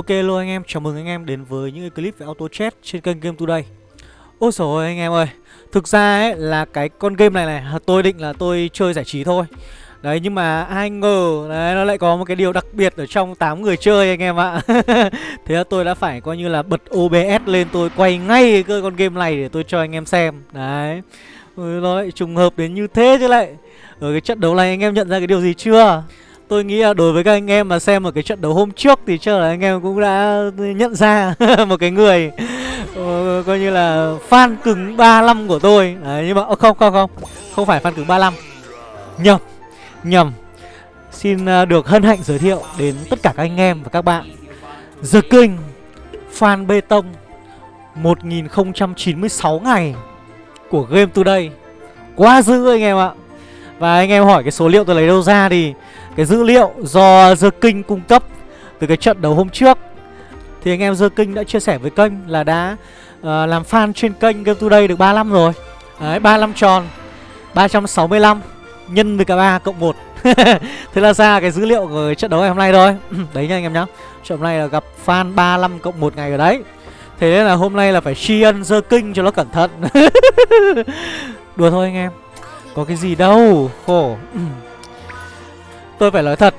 Ok luôn anh em, chào mừng anh em đến với những cái clip về auto chat trên kênh Game Today. Ôi trời ơi anh em ơi Thực ra ấy là cái con game này này tôi định là tôi chơi giải trí thôi. Đấy nhưng mà ai ngờ đấy nó lại có một cái điều đặc biệt ở trong 8 người chơi anh em ạ. Thế là tôi đã phải coi như là bật OBS lên tôi quay ngay cái con game này để tôi cho anh em xem. Đấy. Ừ, nó lại trùng hợp đến như thế chứ lại. Ở cái trận đấu này anh em nhận ra cái điều gì chưa? Tôi nghĩ là đối với các anh em mà xem một cái trận đấu hôm trước thì chắc là anh em cũng đã nhận ra một cái người ờ, coi như là fan cứng 35 của tôi. Đấy, nhưng mà ờ, không không không, không phải fan cứng 35. Nhầm, nhầm. Xin ờ, được hân hạnh giới thiệu đến tất cả các anh em và các bạn. The King fan bê tông 1096 ngày của Game Today. Quá dữ anh em ạ. Và anh em hỏi cái số liệu tôi lấy đâu ra thì cái dữ liệu do The King cung cấp từ cái trận đấu hôm trước Thì anh em The King đã chia sẻ với kênh là đã uh, làm fan trên kênh Game Today được 35 rồi. Đấy, 35 tròn 365 nhân với cả 3 cộng 1 Thế là ra cái dữ liệu của trận đấu ngày hôm nay thôi. Đấy nha anh em nhá. Trận hôm nay là gặp fan 35 cộng 1 ngày ở đấy. Thế nên là hôm nay là phải tri ân The King cho nó cẩn thận. Đùa thôi anh em. Có cái gì đâu Khổ. Tôi phải nói thật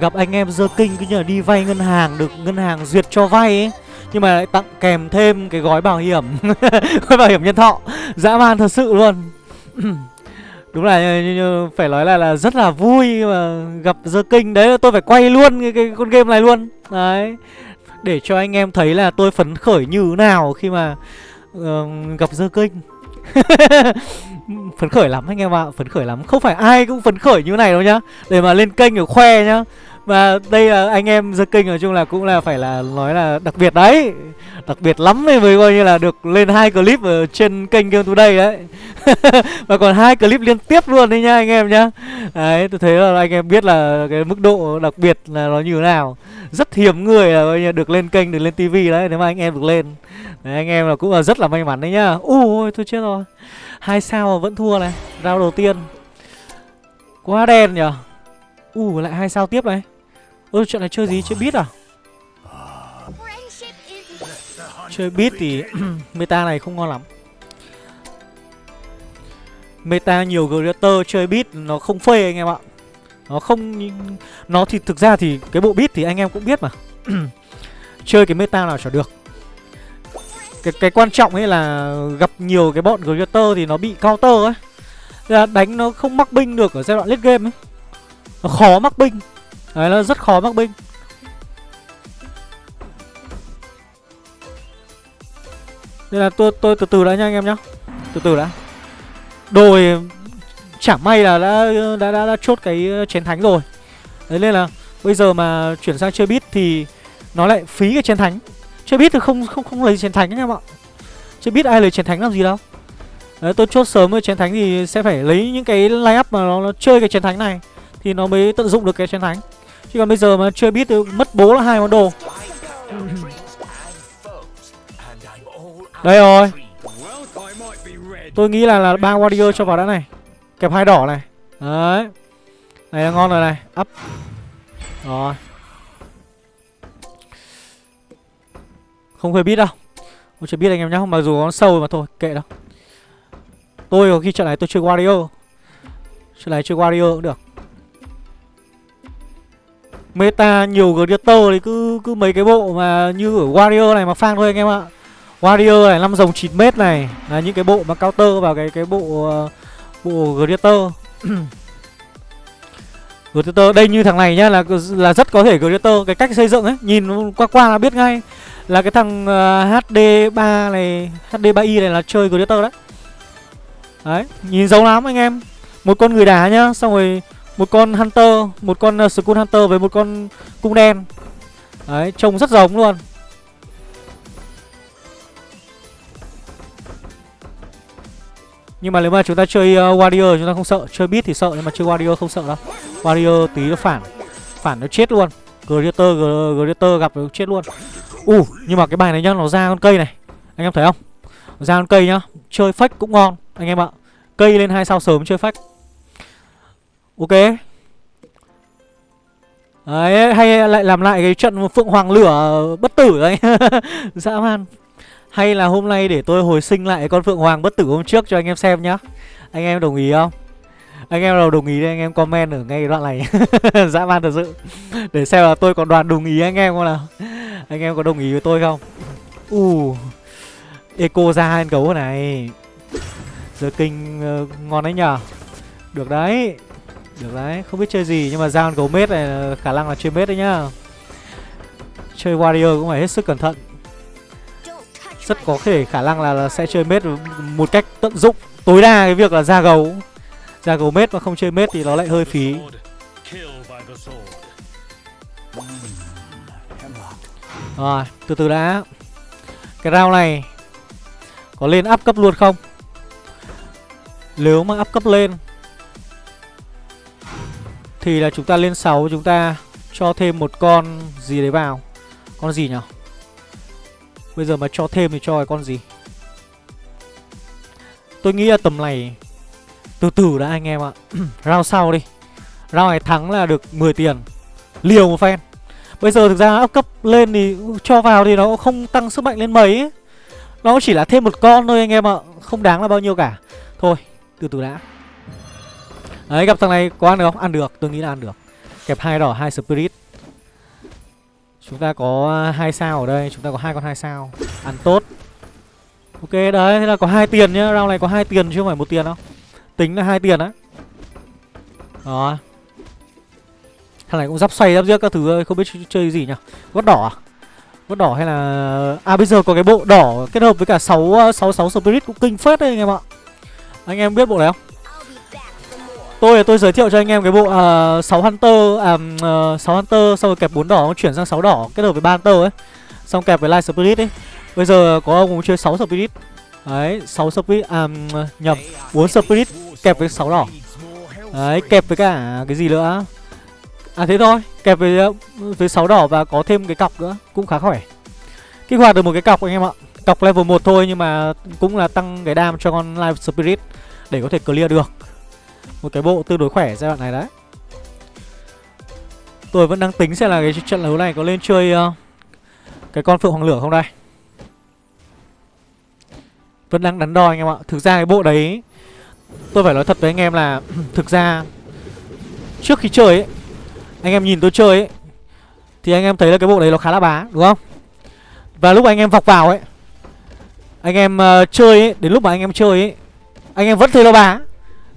Gặp anh em dơ kinh cứ nhờ đi vay ngân hàng Được ngân hàng duyệt cho vay ấy Nhưng mà lại tặng kèm thêm cái gói bảo hiểm. Gói bảo hiểm nhân thọ Dã man thật sự luôn. Đúng là như, như, phải nói là là rất là vui mà gặp dơ kinh. Đấy tôi phải quay luôn cái, cái con game này luôn. Đấy Để cho anh em thấy là tôi phấn khởi như thế nào khi mà uh, gặp dơ kinh. phấn khởi lắm anh em ạ phấn khởi lắm. Không phải ai cũng phấn khởi như này đâu nhá. Để mà lên kênh để khoe nhá. Và đây là anh em dân kênh nói chung là cũng là phải là nói là đặc biệt đấy. Đặc biệt lắm đấy mới coi như là được lên hai clip ở trên kênh Game Today đấy. Và còn hai clip liên tiếp luôn đấy nhá anh em nhá. Đấy tôi thấy là anh em biết là cái mức độ đặc biệt là nó như thế nào. Rất hiếm người là coi như được lên kênh, được lên tivi đấy nếu mà anh em được lên. Đấy, Anh em là cũng là rất là may mắn đấy nhá. Ui tôi chết rồi hai sao mà vẫn thua này. Rao đầu tiên. Quá đen nhở. U, lại hai sao tiếp này. Ôi chuyện này chơi gì? Chơi biết à? Chơi biết thì meta này không ngon lắm. Meta nhiều creator chơi beat nó không phê anh em ạ. Nó không Nó thì thực ra thì cái bộ beat thì anh em cũng biết mà. Chơi cái meta nào chả được cái, cái quan trọng ấy là gặp nhiều cái bọn Greater thì nó bị counter ấy. Là đánh nó không mắc binh được ở giai đoạn late game ấy. Nó khó mắc binh. Đấy nó rất khó mắc binh. Nên là tôi tôi từ từ đã nha anh em nhá. Từ từ đã. Đồi Chẳng may là đã đã, đã, đã chốt cái chén thánh rồi. Đấy nên là Bây giờ mà chuyển sang chơi bit thì Nó lại phí cái chén thánh. Chơi biết thì không không không lấy chiến thánh anh em ạ. Chơi biết ai lấy chiến thánh làm gì đâu. Đấy tôi chốt sớm với chiến thánh thì sẽ phải lấy những cái line up mà nó, nó chơi cái chiến thánh này Thì nó mới tận dụng được cái chiến thánh. Chứ còn bây giờ mà chơi biết thì mất bố là hai món đồ. Đây rồi. Tôi nghĩ là là ba warrior cho vào đã này. Kẹp hai đỏ này. Đấy. Này là ngon rồi này. Up. Rồi. Không hề biết đâu. Tôi chưa biết anh em nhá Mặc dù nó sâu mà thôi kệ đâu. Tôi có khi trận này tôi chơi Wario, Trận này chơi Wario cũng được. Meta nhiều gladiator thì cứ cứ mấy cái bộ mà như ở Wario này mà phang thôi anh em ạ. Wario này, 5 dòng 9 mét này Là những cái bộ mà counter vào cái cái bộ uh, Bộ Gladiator Gladiator, đây như thằng này nhá là là rất có thể Gladiator Cái cách xây dựng ấy, nhìn qua qua là biết ngay. Là cái thằng ờ, uh, HD3 này, HD3i này là chơi Gladiator đấy. Đấy, nhìn giống lắm anh em. Một con người đá nhá, xong rồi một con Hunter, một con uh, Skull Hunter với một con cung đen. Đấy, trông rất giống luôn. Nhưng mà nếu mà chúng ta chơi uh, Warrior chúng ta không sợ. Chơi Beat thì sợ nhưng mà chơi Warrior không sợ đâu. Warrior tí nó phản Phản nó chết luôn. Gladiator, Gladiator gặp nó chết luôn. U, uh, nhưng mà cái bài này nhá, nó ra con cây này. Anh em thấy không? Ra con cây nhá Chơi fake cũng ngon anh em ạ. Cây lên hai sao sớm chơi fake Ok. Đấy, hay lại làm lại cái trận Phượng Hoàng lửa bất tử đấy. Dã man. Hay là hôm nay để tôi hồi sinh lại con Phượng Hoàng bất tử hôm trước cho anh em xem nhá. Anh em đồng ý không? Anh em nào đồng ý thì anh em comment ở ngay đoạn này. Dã man thật sự. Để xem là tôi còn đoàn đồng ý anh em không nào. Anh em có đồng ý với tôi không? Uh, Eco ra hai gấu này. Giờ kinh uh, ngon đấy nhở Được đấy. Được đấy. Không biết chơi gì nhưng mà ra con gấu mết này khả năng là chơi mết đấy nhá. Chơi warrior cũng phải hết sức cẩn thận. Rất có thể khả năng là, là sẽ chơi mết một cách tận dụng Tối đa cái việc là ra gấu. Ra gấu mết mà không chơi mết thì nó lại hơi phí. Rồi, từ từ đã. Cái round này Có lên áp cấp luôn không? Nếu mà áp cấp lên Thì là chúng ta lên 6 Chúng ta cho thêm một con gì đấy vào. Con gì nhỉ Bây giờ mà cho thêm thì cho cái con gì? Tôi nghĩ là tầm này từ từ đã anh em ạ. Round sau đi. Round này thắng là được 10 tiền. Liều một phen Bây giờ thực ra ấp cấp lên thì cho vào thì nó không tăng sức mạnh lên mấy. Ấy. Nó chỉ là thêm một con thôi anh em ạ. Không đáng là bao nhiêu cả. Thôi, từ từ đã. Đấy, gặp thằng này có ăn được không? Ăn được, tôi nghĩ là ăn được. Kẹp hai đỏ, hai spirit. Chúng ta có hai sao ở đây, Chúng ta có hai con hai sao. Ăn tốt. Ok, đấy, thế là có hai tiền nhá. Round này có hai tiền chứ không phải một tiền đâu. Tính là hai tiền á. Đó Thằng này cũng giáp xoay giáp giết các thứ Không biết chơi gì nhỉ? Gót đỏ à? Gót đỏ hay là À bây giờ có cái bộ đỏ kết hợp với cả 6 6 6 spirit cũng kinh phết đấy anh em ạ. Anh em biết bộ này không? Tôi tôi giới thiệu cho anh em cái bộ uh, 6 Hunter à uh, 6 Hunter xong rồi kẹp 4 đỏ chuyển sang 6 đỏ kết hợp với 3 Hunter ấy. Xong kẹp với Light Spirit ấy. Bây giờ có ông chơi 6 Spirit. Đấy, 6 Spirit à nhầm, 4 Spirit kẹp với sáu đỏ. Đấy, kẹp với cả cái gì nữa? À thế thôi, kẹp với ờ, với sáu đỏ và có thêm cái cọc nữa, cũng khá khỏe. Kích hoạt được một cái cọc anh em ạ. Cọc level 1 thôi nhưng mà cũng là tăng cái đam cho con live Spirit để có thể clear được. Một cái bộ tương đối khỏe giai đoạn này đấy Tôi vẫn đang tính xem là cái trận đấu này có lên chơi uh, Cái con Phượng Hoàng Lửa không đây Vẫn đang đắn đo anh em ạ Thực ra cái bộ đấy Tôi phải nói thật với anh em là Thực ra Trước khi chơi ấy Anh em nhìn tôi chơi ấy Thì anh em thấy là cái bộ đấy nó khá là bá đúng không Và lúc anh em vọc vào ấy Anh em uh, chơi ấy Đến lúc mà anh em chơi ấy Anh em vẫn thấy nó bá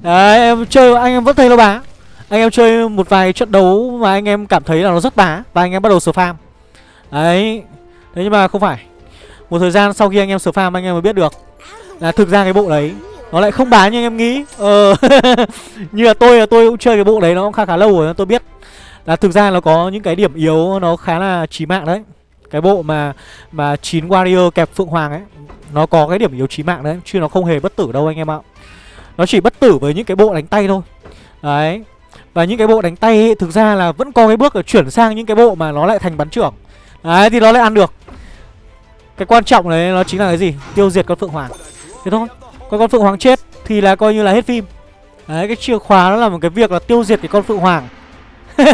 Đấy em chơi anh em vẫn thấy nó bá Anh em chơi một vài trận đấu mà anh em cảm thấy là nó rất bá Và anh em bắt đầu spam Đấy Thế nhưng mà không phải Một thời gian sau khi anh em sửa farm anh em mới biết được Là thực ra cái bộ đấy nó lại không bán như anh em nghĩ. Ờ Như là tôi là tôi cũng chơi cái bộ đấy nó cũng khá khá lâu rồi tôi biết. Là thực ra nó có những cái điểm yếu nó khá là chí mạng đấy. Cái bộ mà mà chín warrior kẹp phượng hoàng ấy Nó có cái điểm yếu chí mạng đấy Chứ nó không hề bất tử đâu anh em ạ. Nó chỉ bất tử với những cái bộ đánh tay thôi. Đấy. Và những cái bộ đánh tay ấy, thực ra là vẫn có cái bước là chuyển sang những cái bộ mà nó lại thành bắn trưởng. Đấy thì nó lại ăn được. Cái quan trọng đấy nó chính là cái gì? Tiêu diệt con Phượng Hoàng. Thế thôi. Còn con Phượng Hoàng chết thì là coi như là hết phim Đấy cái chìa khóa nó là một cái việc là tiêu diệt cái con Phượng Hoàng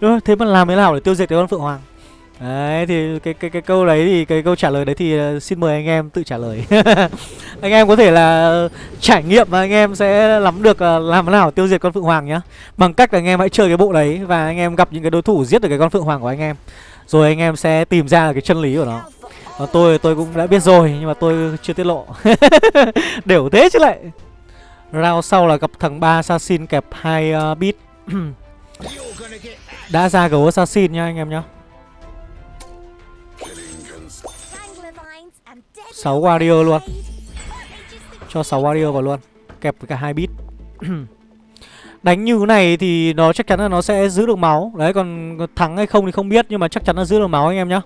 Đúng Thế mà làm thế nào để tiêu diệt cái con Phượng Hoàng Đấy thì cái cái cái câu đấy thì cái câu trả lời đấy thì uh, xin mời anh em tự trả lời. anh em có thể là ờ, trải nghiệm và anh em sẽ nắm được uh, làm thế nào tiêu diệt con phượng hoàng nhá. Bằng cách là anh em hãy chơi cái bộ đấy và anh em gặp những cái đối thủ giết được cái con phượng hoàng của anh em. Rồi anh em sẽ tìm ra cái chân lý của nó. Còn tôi tôi cũng đã biết rồi nhưng mà tôi chưa tiết lộ. Đều thế chứ lại. Round sau là gặp thằng ba assassin kẹp hai ờ, uh, bit đã ra gấu assassin nha anh em nhá. 6 warrior luôn Cho 6 warrior vào luôn Kẹp với cả hai bit Đánh như thế này thì nó chắc chắn là nó sẽ giữ được máu Đấy còn thắng hay không thì không biết Nhưng mà chắc chắn là giữ được máu anh em nhá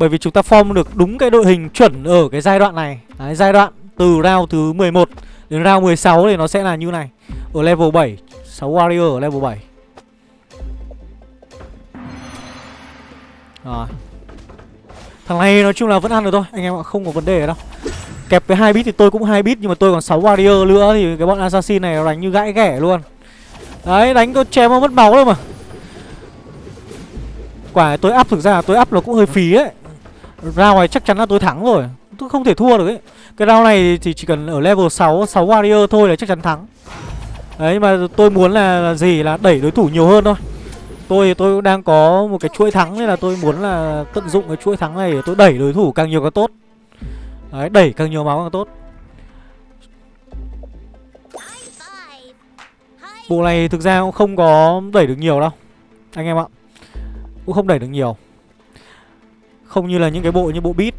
bởi vì chúng ta form được đúng cái đội hình chuẩn ở cái giai đoạn này. Đấy, giai đoạn từ round thứ 11 đến round 16 thì nó sẽ là như này. Ở level 7 6 warrior ở level 7 Rồi Thằng này nói chung là vẫn ăn được thôi, Anh em ạ, không có vấn đề đâu. Kẹp với hai bit thì tôi cũng hai bit, Nhưng mà tôi còn 6 warrior nữa Thì cái bọn assassin này đánh như gãi ghẻ luôn. Đấy, đánh có chém mất máu đâu mà. Quả tôi up thực ra là tôi up nó cũng hơi phí ấy. Round này chắc chắn là tôi thắng rồi. Tôi không thể thua được ấy. Cái round này thì chỉ cần ở level 6 6 warrior thôi là chắc chắn thắng. Đấy mà tôi muốn là, là gì? Là đẩy đối thủ nhiều hơn thôi. Tôi tôi đang có một cái chuỗi thắng nên là tôi muốn là tận dụng cái chuỗi thắng này để tôi đẩy đối thủ càng nhiều càng tốt. Đấy đẩy càng nhiều máu càng tốt. Bộ này thực ra cũng không có đẩy được nhiều đâu Anh em ạ. Cũng không đẩy được nhiều. Không như là những cái bộ như bộ beat.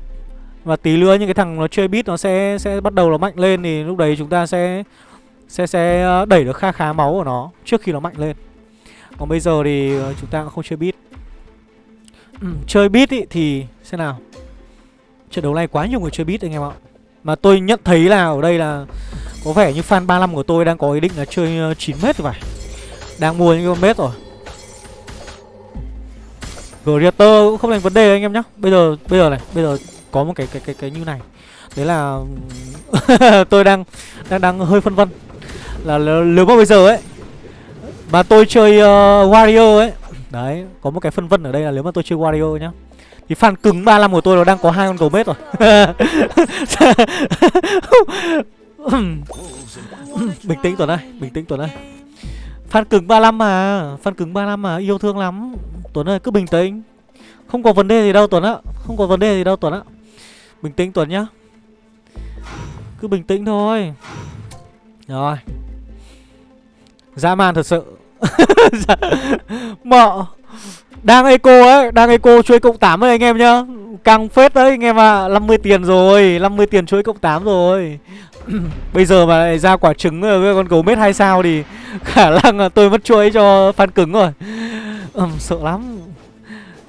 Và tí nữa những cái thằng nó chơi beat nó sẽ sẽ bắt đầu nó mạnh lên Thì lúc đấy chúng ta sẽ sẽ sẽ ờ, đẩy được kha khá máu của nó Trước khi nó mạnh lên. Còn bây giờ thì ờ, chúng ta cũng không chơi beat. Ừ, Chơi beat ý, thì xem nào. Trận đấu này quá nhiều người chơi beat anh em ạ. Mà tôi nhận thấy là ở đây là có vẻ như fan 35 của tôi đang có ý định là chơi ờ, 9 mét rồi phải. Đang mua những con mét rồi. Greater cũng không thành vấn đề anh em nhá Bây giờ bây giờ này, bây giờ có một cái cái cái cái như này. Đấy là tôi đang đang đang hơi phân vân. Là nếu mà bây giờ ấy mà tôi chơi uh, Wario ấy, đấy, có một cái phân vân ở đây là nếu mà tôi chơi Wario nhá. Thì fan cứng 35 của tôi nó đang có hai con cầu mết rồi. bình tĩnh Tuấn ơi, bình tĩnh Tuấn ơi. Fan cứng 35 mà, fan cứng 35 mà yêu thương lắm. Tuấn ơi cứ bình tĩnh. Không có vấn đề gì đâu Tuấn ạ, không có vấn đề gì đâu Tuấn ạ. Bình tĩnh Tuấn nhá. Cứ bình tĩnh thôi. Rồi. Dã man thật sự. Mọ. đang eco ấy, đang eco chuối cộng 8 ấy anh em nhá. Căng phết đấy anh em ạ, à. 50 tiền rồi, 50 tiền chuối cộng 8 rồi. Bây giờ mà lại ra quả trứng với con gấu mết hai sao thì khả năng là tôi mất chuỗi cho fan cứng rồi. Ừm, sợ lắm.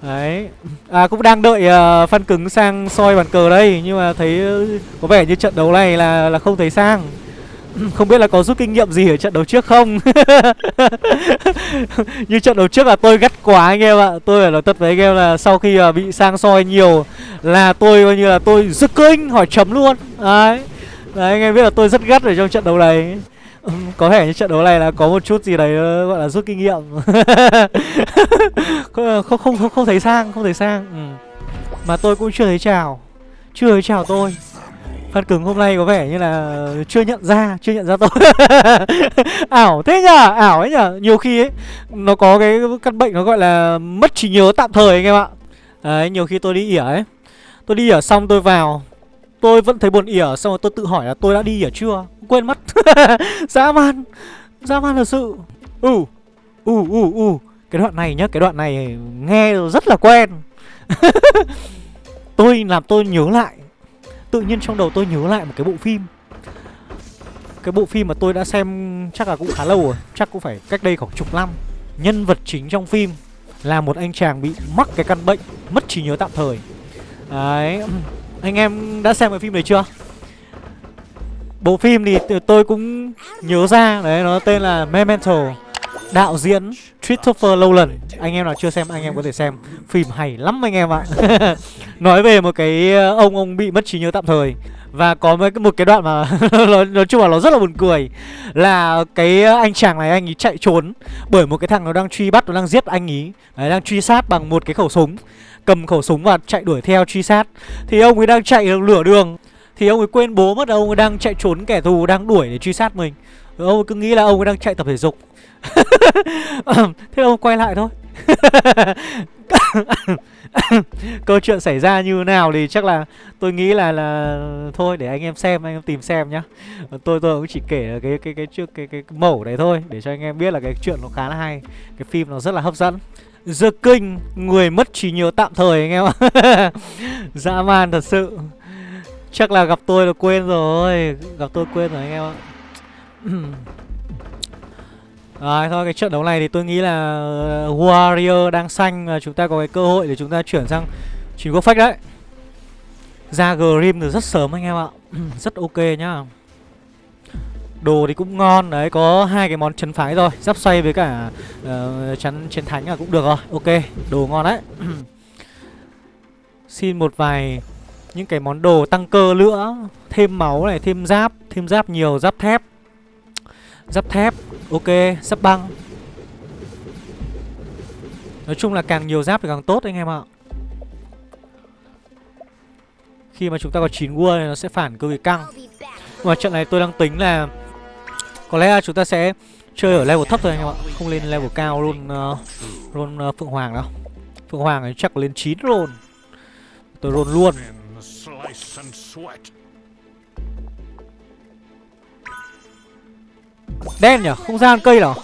Đấy. À cũng đang đợi ờ, uh, fan cứng sang soi bàn cờ đây Nhưng mà thấy uh, có vẻ như trận đấu này là là không thấy sang. Không biết là có rút kinh nghiệm gì ở trận đấu trước không? Như trận đấu trước là tôi gắt quá anh em ạ. Tôi phải nói thật với anh em là sau khi uh, bị sang soi nhiều Là tôi coi như là tôi rực kinh hỏi chấm luôn. Đấy. Đấy anh em biết là tôi rất gắt ở trong trận đấu này. có vẻ như trận đấu này là có một chút gì đấy ờ, gọi là rút kinh nghiệm. Không, ờ, không không không thấy sang không thấy sang ừ. mà tôi cũng chưa thấy chào chưa thấy chào tôi. Phan cứng hôm nay có vẻ như là chưa nhận ra chưa nhận ra tôi. Ảo thế nhở ảo ấy nhở nhiều khi ấy nó có cái căn bệnh nó gọi là mất trí nhớ tạm thời anh em ạ. Đấy nhiều khi tôi đi ỉa ấy. Tôi đi ỉa xong tôi vào tôi vẫn thấy buồn ỉa xong rồi tôi tự hỏi là tôi đã đi ỉa chưa? Quên mất. Dã man. Dã man thật sự. Ừ. Ừ ừ ừ. Cái đoạn này nhá, cái đoạn này nghe rất là quen. Tôi làm tôi nhớ lại. Tự nhiên trong đầu tôi nhớ lại một cái bộ phim. Cái bộ phim mà tôi đã xem chắc là cũng khá lâu rồi. Chắc cũng phải cách đây khoảng chục năm. Nhân vật chính trong phim là một anh chàng bị mắc cái căn bệnh mất trí nhớ tạm thời. Đấy anh em đã xem cái phim này chưa? Bộ phim thì tôi cũng nhớ ra, Đấy, nó tên là Memento, Đạo diễn Christopher Nolan. Anh em nào chưa xem, anh em có thể xem. Phim hay lắm anh em ạ. Nói về một cái ờ, ông ông bị mất trí nhớ tạm thời và có một cái đoạn mà nói chung là nó rất là buồn cười. Là cái ờ, anh chàng này anh ấy chạy trốn Bởi một cái thằng nó đang truy bắt, nó đang giết anh ấy. Đấy, đang truy sát bằng một cái khẩu súng. Cầm khẩu súng và chạy đuổi theo truy sát. Thì ông ấy đang chạy lửa đường. Thì ông ấy quên bố mất ông ấy đang chạy trốn kẻ thù đang đuổi để truy sát mình. Ông ấy cứ nghĩ là ông ấy đang chạy tập thể dục. Thế ông quay lại thôi. câu chuyện xảy ra như nào thì chắc là tôi nghĩ là là thôi để anh em xem anh em tìm xem nhá. Tôi tôi cũng chỉ kể cái cái cái trước cái, cái, cái mẫu đấy thôi để cho anh em biết là cái chuyện nó khá là hay. Cái phim nó rất là hấp dẫn. The King người mất trí nhớ tạm thời anh em ạ. Dã man thật sự. Chắc là gặp tôi là quên rồi Gặp tôi quên rồi anh em ạ. Rồi thôi cái trận đấu này thì tôi nghĩ là ờ, Warrior đang xanh và chúng ta có cái cơ hội để chúng ta chuyển sang chín quốc phách đấy. Ra Grim từ rất sớm anh em ạ. Rất ok nhá. Đồ thì cũng ngon Đấy có hai cái món chấn phái rồi. Giáp xoay với cả uh, chắn chiến thánh là cũng được rồi. Ok đồ ngon đấy. Xin một vài những cái món đồ tăng cơ nữa Thêm máu này, thêm giáp Thêm giáp nhiều, giáp thép. Giáp thép, ok, sắp băng. Nói chung là càng nhiều giáp thì càng tốt anh em ạ. Khi mà chúng ta có 9 world thì nó sẽ phản cực kỳ căng. Nhưng mà trận này tôi đang tính là Có lẽ là chúng ta sẽ chơi ở level thấp thôi anh em ạ Không lên level cao luôn uh, Roll uh, Phượng Hoàng đâu. Phượng Hoàng thì chắc lên 9 roll Tôi rôn luôn. Đen nhỉ? Không gian cây nào?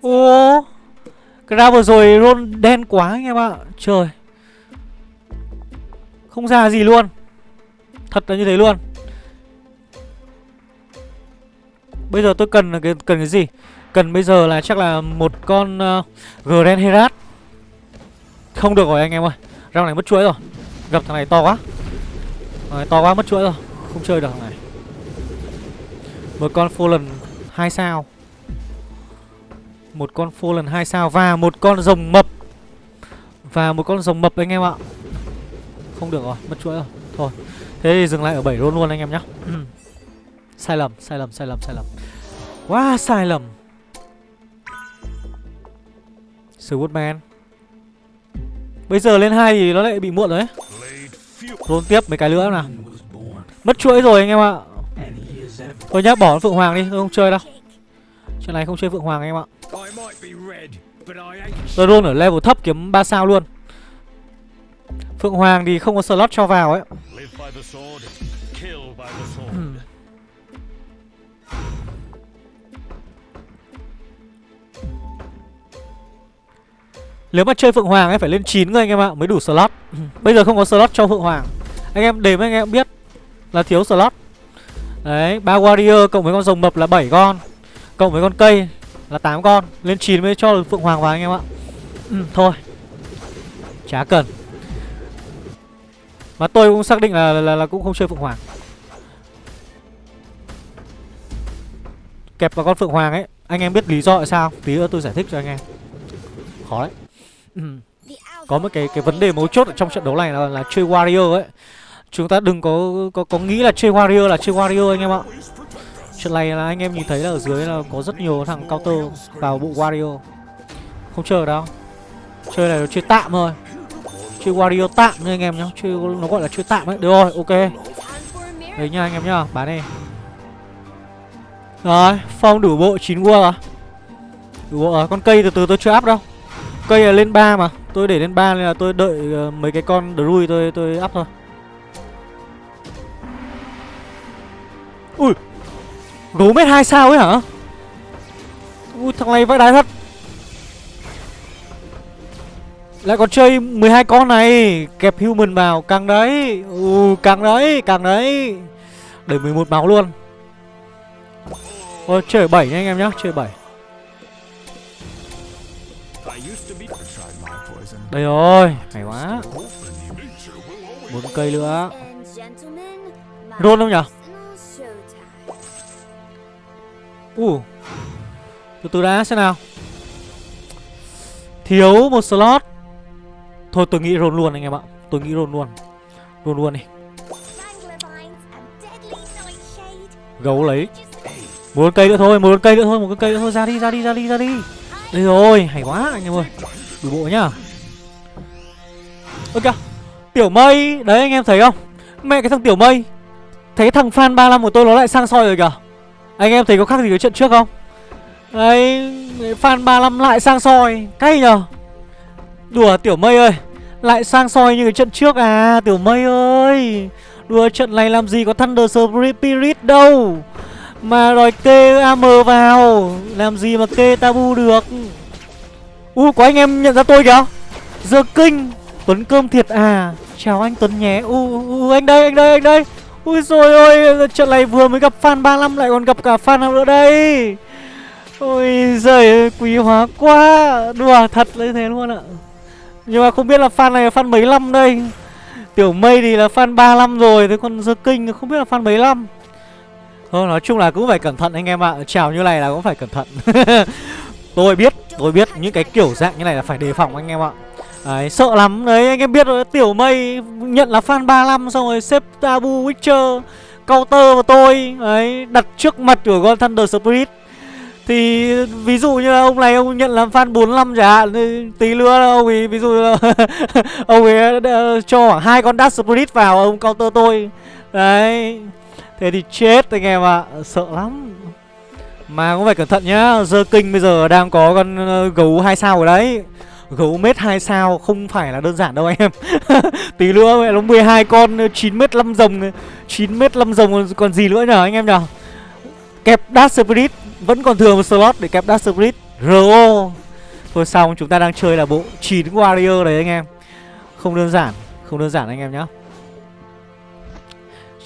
Ồ Cái ra vừa rồi roll đen quá anh em ạ. Trời. Không ra gì luôn. Thật là như thế luôn. Bây giờ tôi cần cái cần cái gì? Cần bây giờ là chắc là một con uh, Grand Herat. Không được rồi anh em ơi. Rau này mất chuỗi rồi. Gặp thằng này to quá. Thằng to quá mất chuỗi rồi. Không chơi được thằng này. Một con Fallen 2 sao. Một con Fallen 2 sao Và một con rồng mập. Và một con rồng mập anh em ạ. Không được rồi, mất chuỗi rồi. Thôi, thế thì dừng lại ở 7 luôn luôn anh em nhé Sai lầm, sai lầm, sai lầm, sai lầm. Quá sai lầm. Swordman. Bây giờ lên hai thì nó lại bị muộn rồi đấy Rôn tiếp mấy cái nữa nào. Mất chuỗi rồi anh em ạ. Thôi nhá, bỏ Phượng Hoàng đi, Tôi không chơi đâu. Chuyện này không chơi Phượng Hoàng em ạ. Tôi luôn ở level thấp kiếm 3 sao luôn. Phượng Hoàng thì không có slot cho vào ấy. Nếu mà chơi Phượng Hoàng ấy, phải lên 9 người anh em ạ, Mới đủ slot. Bây giờ không có slot cho Phượng Hoàng. Anh em đếm anh em biết Là thiếu slot. Đấy ba warrior cộng với con rồng mập là 7 con. Cộng với con cây là 8 con. Lên 9 mới cho được Phượng Hoàng vào anh em ạ. Ừ, Thôi. Chả cần. Mà tôi cũng xác định là, là, là cũng không chơi Phượng Hoàng. Kẹp vào con Phượng Hoàng ấy Anh em biết lý do tại sao Tí nữa tôi giải thích cho anh em. Khó đấy. Ừ. Có một cái cái vấn đề mấu chốt ở trong trận đấu này là, là chơi warrior ấy. Chúng ta đừng có có có nghĩ là chơi warrior là chơi warrior anh em ạ. Trận này là anh em nhìn thấy là ở dưới là có rất nhiều thằng counter vào bộ warrior. Không chơi đâu. Chơi này là chơi tạm thôi. Chơi warrior tạm nha anh em nhá. Chơi nó gọi là chơi tạm ấy. Được rồi, ok. Đấy nha anh em nhá, bán đi. Rồi, phong đủ bộ 9 qua rồi. Đủ bộ à con cây từ từ tôi chưa áp đâu. Cây là lên 3 mà Tôi để lên 3 nên là tôi đợi ờ, mấy cái con druid tôi tôi áp thôi Ui Gấu mét 2 sao ấy hả? Ui thằng này vãi đái thật. Lại còn chơi 12 con này Kẹp human vào càng đấy. Ừ càng đấy càng đấy. Đẩy 11 máu luôn. Ôi chơi 7 nha anh em nhá Chơi 7 Đây rồi, hay quá. 4 cây nữa. Rôn không nhỉ Ui Từ từ đã xem nào. Thiếu một slot. Thôi tôi nghĩ roll luôn anh em ạ. Tôi nghĩ roll luôn. Roll luôn đi. Gấu lấy. Một cây nữa thôi, một cây nữa thôi, một cây nữa thôi, ra đi, ra đi, ra đi, ra đi. Đây rồi, hay quá anh em ơi. Đủ bộ nhá. Ơ kìa Tiểu mây. Đấy anh em thấy không? Mẹ cái thằng tiểu mây. Thấy thằng fan 35 của tôi nó lại sang soi rồi kìa. Anh em thấy có khác gì cái trận trước không? Đấy Fan 35 lại sang soi Cay nhờ Đùa tiểu mây ơi Lại sang soi như cái trận trước à Tiểu mây ơi. Đùa trận này làm gì có Thunder Spirit đâu. Mà đòi kê AM vào Làm gì mà kê tabu được? U có anh em nhận ra tôi kìa. Giờ kinh Tuấn cơm thiệt à. Chào anh Tuấn nhé. U, u anh đây anh đây anh đây. Ui rồi ôi Trận này vừa mới gặp fan 35 lại còn gặp cả fan nào nữa đây? Ôi giời quý hóa quá. Đùa thật như thế luôn ạ. Nhưng mà không biết là fan này là fan mấy năm đây? Tiểu mây thì là fan 35 rồi Thế còn giờ kinh không biết là fan mấy năm Thôi nói chung là cũng phải cẩn thận anh em ạ. Chào như này là cũng phải cẩn thận. Tôi biết, tôi biết những cái kiểu dạng như này là phải đề phòng anh em ạ. Đấy, sợ lắm. Đấy, anh em biết rồi Tiểu mây nhận là fan 35 Xong rồi xếp Tabu Witcher Counter vào tôi. Đấy, đặt trước mặt của con Thunder Spirit. Thì ví dụ như là ông này ông nhận làm fan 45 chẳng hạn Tí nữa ông ấy ví dụ là Ông ấy cho khoảng hai con dash Spirit vào ông counter tôi. Đấy Thế thì chết anh em ạ à. Sợ lắm. Mà cũng phải cẩn thận nhá giờ kinh bây giờ đang có con ờ, gấu hai sao ở đấy. Gấu mét 2 sao không phải là đơn giản đâu anh em. Tí nữa mẹ nó 12 con 9 mét 5 rồng 9 mét 5 rồng còn gì nữa nhở anh em nhở? Kẹp Dark Spirit Vẫn còn thừa một slot để kẹp Dark Spirit. RO Thôi xong chúng ta đang chơi là bộ 9 Warrior đấy anh em. Không đơn giản Không đơn giản anh em nhá.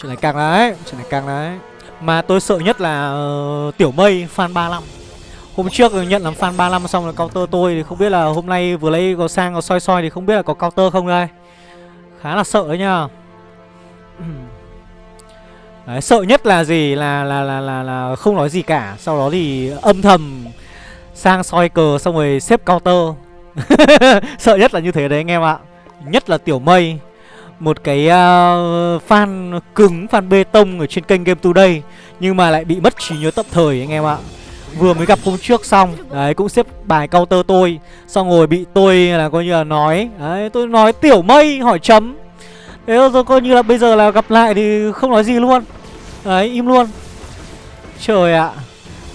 Chuyện này càng đấy Chuyện này càng đấy. Mà tôi sợ nhất là uh, Tiểu Mây fan 35 Hôm trước nhận làm fan 35 xong là counter tôi Thì không biết là hôm nay vừa lấy có sang có soi soi Thì không biết là có counter không đây. Khá là sợ đấy nha Đấy, sợ nhất là gì? Là, là là là là không nói gì cả. Sau đó thì âm thầm sang soi cờ xong rồi xếp counter. Sợ nhất là như thế đấy anh em ạ. Nhất là tiểu mây một cái uh, fan cứng fan bê tông ở trên kênh game today nhưng mà lại bị mất trí nhớ tập thời anh em ạ vừa mới gặp hôm trước xong. Đấy, cũng xếp bài counter tôi, xong rồi bị tôi là coi như là nói. Đấy, tôi nói tiểu mây, hỏi chấm. Thế rồi, coi như là bây giờ là gặp lại thì không nói gì luôn. Đấy, im luôn. Trời ạ.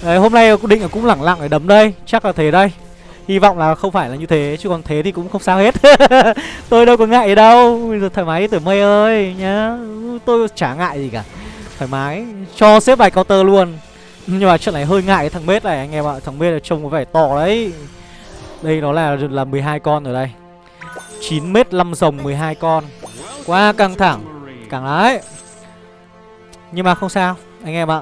Đấy, hôm nay định là cũng lẳng lặng để đấm đây, chắc là thế đây. Hy vọng là không phải là như thế, chứ còn thế thì cũng không sao hết. Tôi đâu có ngại đâu. Bây giờ thoải mái, tiểu mây ơi, nhá. Tôi chả ngại gì cả. Thoải mái. Cho xếp bài counter luôn nhưng mà trận này hơi ngại cái thằng mết này, anh em ạ. Thằng mết này trông có vẻ to đấy. Đây nó là là 12 con ở đây. 9 mét 5 rồng 12 con. Quá căng thẳng. Càng đấy. Nhưng mà không sao, anh em ạ.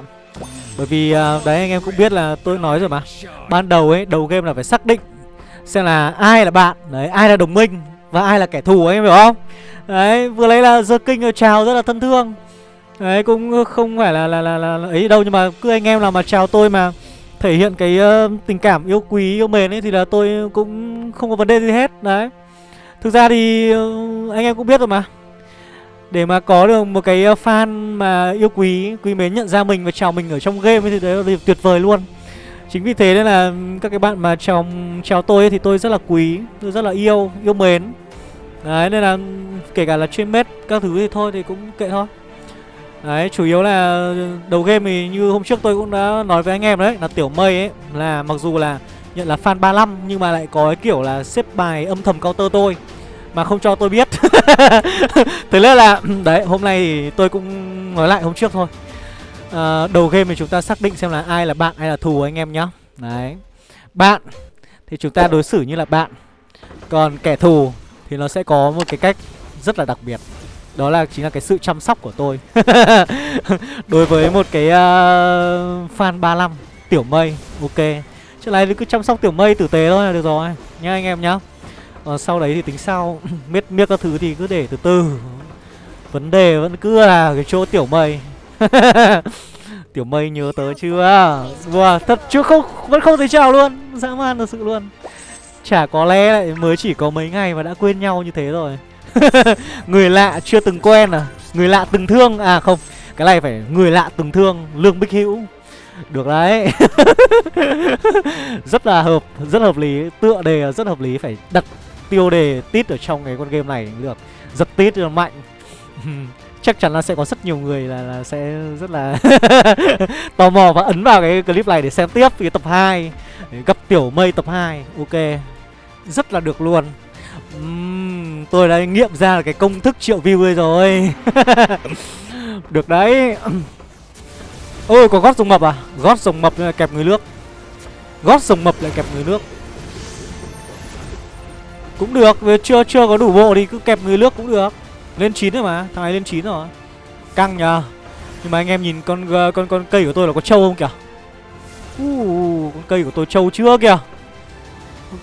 Bởi vì à, đấy, anh em cũng biết là tôi nói rồi mà. Ban đầu ấy, đầu game là phải xác định Xem là ai là bạn. Đấy, ai là đồng minh Và ai là kẻ thù anh em hiểu không? Đấy, vừa lấy là giơ kinh ờ, chào, rất là thân thương. Đấy cũng không phải là là, là là là ấy đâu nhưng mà cứ anh em nào mà chào tôi mà thể hiện cái uh, tình cảm yêu quý yêu mến ấy thì là tôi cũng không có vấn đề gì hết đấy. Thực ra thì uh, anh em cũng biết rồi mà. Để mà có được một cái fan mà yêu quý quý mến nhận ra mình và chào mình ở trong game ấy thì đấy là tuyệt vời luôn. Chính vì thế nên là các cái bạn mà chào chào tôi ấy thì tôi rất là quý tôi rất là yêu yêu mến. Đấy nên là kể cả là chuyên mết các thứ thì thôi thì cũng kệ thôi. Đấy, chủ yếu là đầu game thì như hôm trước tôi cũng đã nói với anh em đấy Là Tiểu Mây ấy, là mặc dù là nhận là fan 35 Nhưng mà lại có cái kiểu là xếp bài âm thầm counter tôi Mà không cho tôi biết. Thế nên là, đấy, hôm nay thì tôi cũng nói lại hôm trước thôi. À, Đầu game thì chúng ta xác định xem là ai là bạn hay là thù anh em nhá. Đấy. Bạn thì chúng ta đối xử như là bạn Còn kẻ thù thì nó sẽ có một cái cách rất là đặc biệt đó là chính là cái sự chăm sóc của tôi. Đối với một cái uh, fan 35 Tiểu mây Ok. Trước này cứ chăm sóc tiểu mây tử tế thôi là được rồi Nhá anh em nhá. Còn sau đấy thì tính sau Miết miết các thứ thì cứ để từ từ. Vấn đề vẫn cứ là cái chỗ tiểu mây. Tiểu mây nhớ tớ chưa? Wow, thật chưa không Vẫn không thấy chào luôn. Dã man thật sự luôn. Chả có lẽ lại mới chỉ có mấy ngày mà đã quên nhau như thế rồi. người lạ chưa từng quen à? Người lạ từng thương? À không. Cái này phải người lạ từng thương Lương Bích Hữu. Được đấy. Rất là hợp Rất hợp lý. Tựa đề rất hợp lý. Phải đặt tiêu đề tít ở trong cái con game này được. Giật tít là mạnh. Chắc chắn là sẽ có rất nhiều người là, là sẽ rất là tò mò và ấn vào cái clip này để xem tiếp. Cái tập 2 Gặp Tiểu Mây tập 2 Ok. Rất là được luôn uhm, Tôi đã nghiệm ra cái công thức triệu view rồi. Được đấy. Ôi có gót sông mập à? Gót sông mập lại kẹp người nước. Gót sông mập lại kẹp người nước. Cũng được về chưa chưa có đủ bộ thì cứ kẹp người nước cũng được. Lên 9 rồi mà Thằng này lên 9 rồi. Căng nhờ. Nhưng mà anh em nhìn con con con cây của tôi là có trâu không kìa? Uh, Con cây của tôi trâu chưa kìa?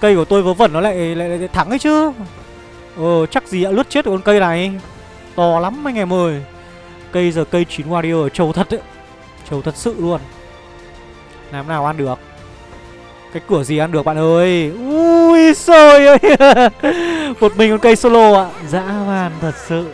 Cây của tôi vớ vẩn nó lại, lại, lại thắng ấy chứ. Ờ chắc gì đã lướt chết được con cây này. To lắm anh em ơi. Cây giờ cây chín warrior trâu thật ấy. Trâu thật sự luôn. Làm nào ăn được? Cái cửa gì ăn được bạn ơi? Ui sôi ơi. Một mình con cây solo ạ. Dã man thật sự.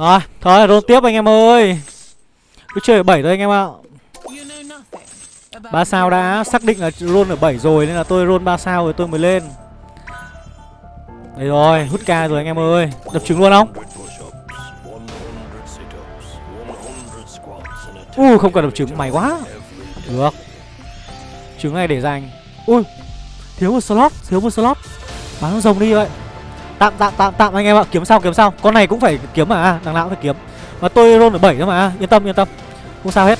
Rồi, thôi roll tiếp anh em ơi. Cứ chơi ở 7 thôi anh em ạ. Ba sao đã xác định là roll ở 7 rồi Nên là tôi roll 3 sao rồi tôi mới lên. Đây rồi, hút ca rồi anh em ơi. Đập trứng luôn không? Ui, không cần đập trứng, mày quá. Được. Trứng này để dành. Ui, thiếu một slot, thiếu một slot. Bán con rồng đi vậy. Tạm tạm tạm tạm anh em ạ, kiếm sau kiếm sau Con này cũng phải kiếm mà, à, đằng nào cũng phải kiếm. Mà tôi roll ở 7 thôi mà, à, yên tâm yên tâm. Không sao hết.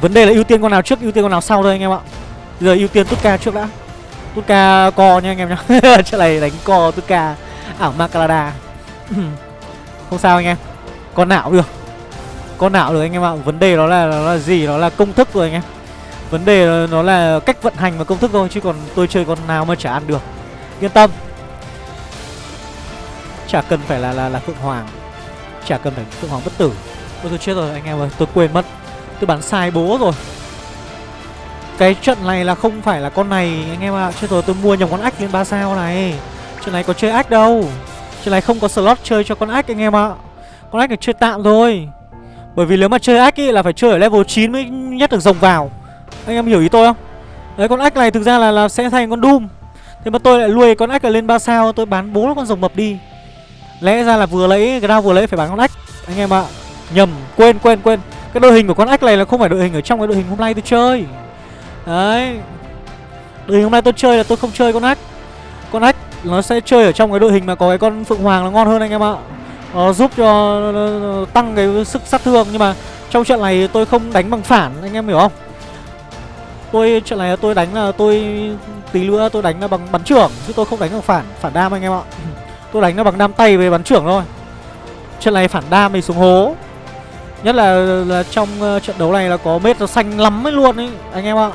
Vấn đề là ưu tiên con nào trước, ưu tiên con nào sau thôi anh em ạ. Bây giờ ưu tiên Tutka trước đã. Tutka co nha anh em nhá. Trận này đánh co Tutka. Ảo Makalada. Không sao anh em. Con nào được. Con nào được anh em ạ. Vấn đề đó là, nó là gì? Nó là công thức rồi anh em. Vấn đề nó là cách vận hành và công thức thôi Chứ còn tôi chơi con nào mà chả ăn được. Yên tâm. Chả cần phải là là, là Phượng Hoàng. Chả cần phải Phượng Hoàng bất tử. Ôi tôi chết rồi anh em ơi Tôi quên mất. Tôi bắn sai bố rồi. Cái trận này là không phải là con này Anh em ạ. À. Chết rồi tôi mua nhầm con ách lên 3 sao này. Trận này có chơi ách đâu. Trận này không có slot chơi cho con ách anh em ạ. À. Con ách là chơi tạm thôi. Bởi vì nếu mà chơi ách ý là phải chơi ở level 9 mới nhét được rồng vào. Anh em hiểu ý tôi không? Đấy con ách này thực ra là, là sẽ thành con Doom. Thế mà tôi lại nuôi con ách ở lên 3 sao Tôi bán bố con rồng mập đi. Lẽ ra là vừa lấy, cái vừa lấy phải bán con ách Anh em ạ à. Nhầm, quên quên quên. Cái đội hình của con ách này là không phải đội hình ở trong cái đội hình hôm nay tôi chơi. Đấy. Đội hình hôm nay tôi chơi là tôi không chơi con ách Con ách nó sẽ chơi ở trong cái đội hình mà có cái con Phượng Hoàng nó ngon hơn anh em ạ. Nó giúp cho tăng cái sức sát thương, Nhưng mà trong trận này tôi không đánh bằng phản, anh em hiểu không? Tôi, trận này tôi đánh là tôi, tí nữa tôi đánh là bằng bắn trưởng, Chứ tôi không đánh bằng phản phản đam anh em ạ. Tôi đánh nó bằng đam tay về bắn trưởng thôi. Trận này phản đam thì xuống hố. Nhất là, là trong uh, trận đấu này là có mết nó xanh lắm ấy luôn ấy Anh em ạ.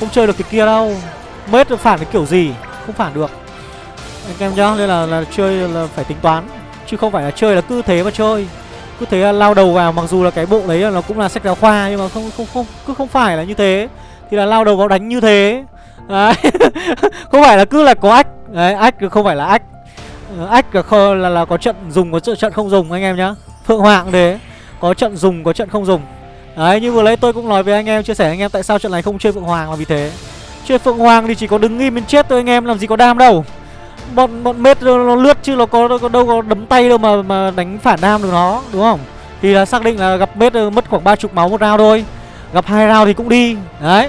Không chơi được cái kia đâu. Mết phản cái kiểu gì? Không phản được. Anh em nhá Nên là, là chơi là phải tính toán. Chứ không phải là chơi là cứ thế mà chơi. Cứ thế là lao đầu vào Mặc dù là cái bộ đấy là nó cũng là sách giáo khoa Nhưng mà không không không cứ không phải là như thế. Thì là lao đầu vào đánh như thế. Đấy. Không phải là cứ là có ách. Đấy ách không phải là ách. Ờ, ách là, là, là có trận dùng có trận không dùng anh em nhá. Phượng Hoàng thế có trận dùng có trận không dùng. Đấy như vừa lấy tôi cũng nói với anh em Chia sẻ anh em tại sao trận này không chơi Phượng Hoàng là vì thế. Chơi Phượng Hoàng thì chỉ có đứng im bên chết thôi anh em Làm gì có đam đâu. Bọn bọn mết nó, nó lướt chứ nó có, nó có đâu có đấm tay đâu mà mà đánh phản đam được nó Đúng không? Thì là xác định là gặp mết ờ, mất khoảng ba chục máu một rau thôi. Gặp hai rau thì cũng đi. Đấy.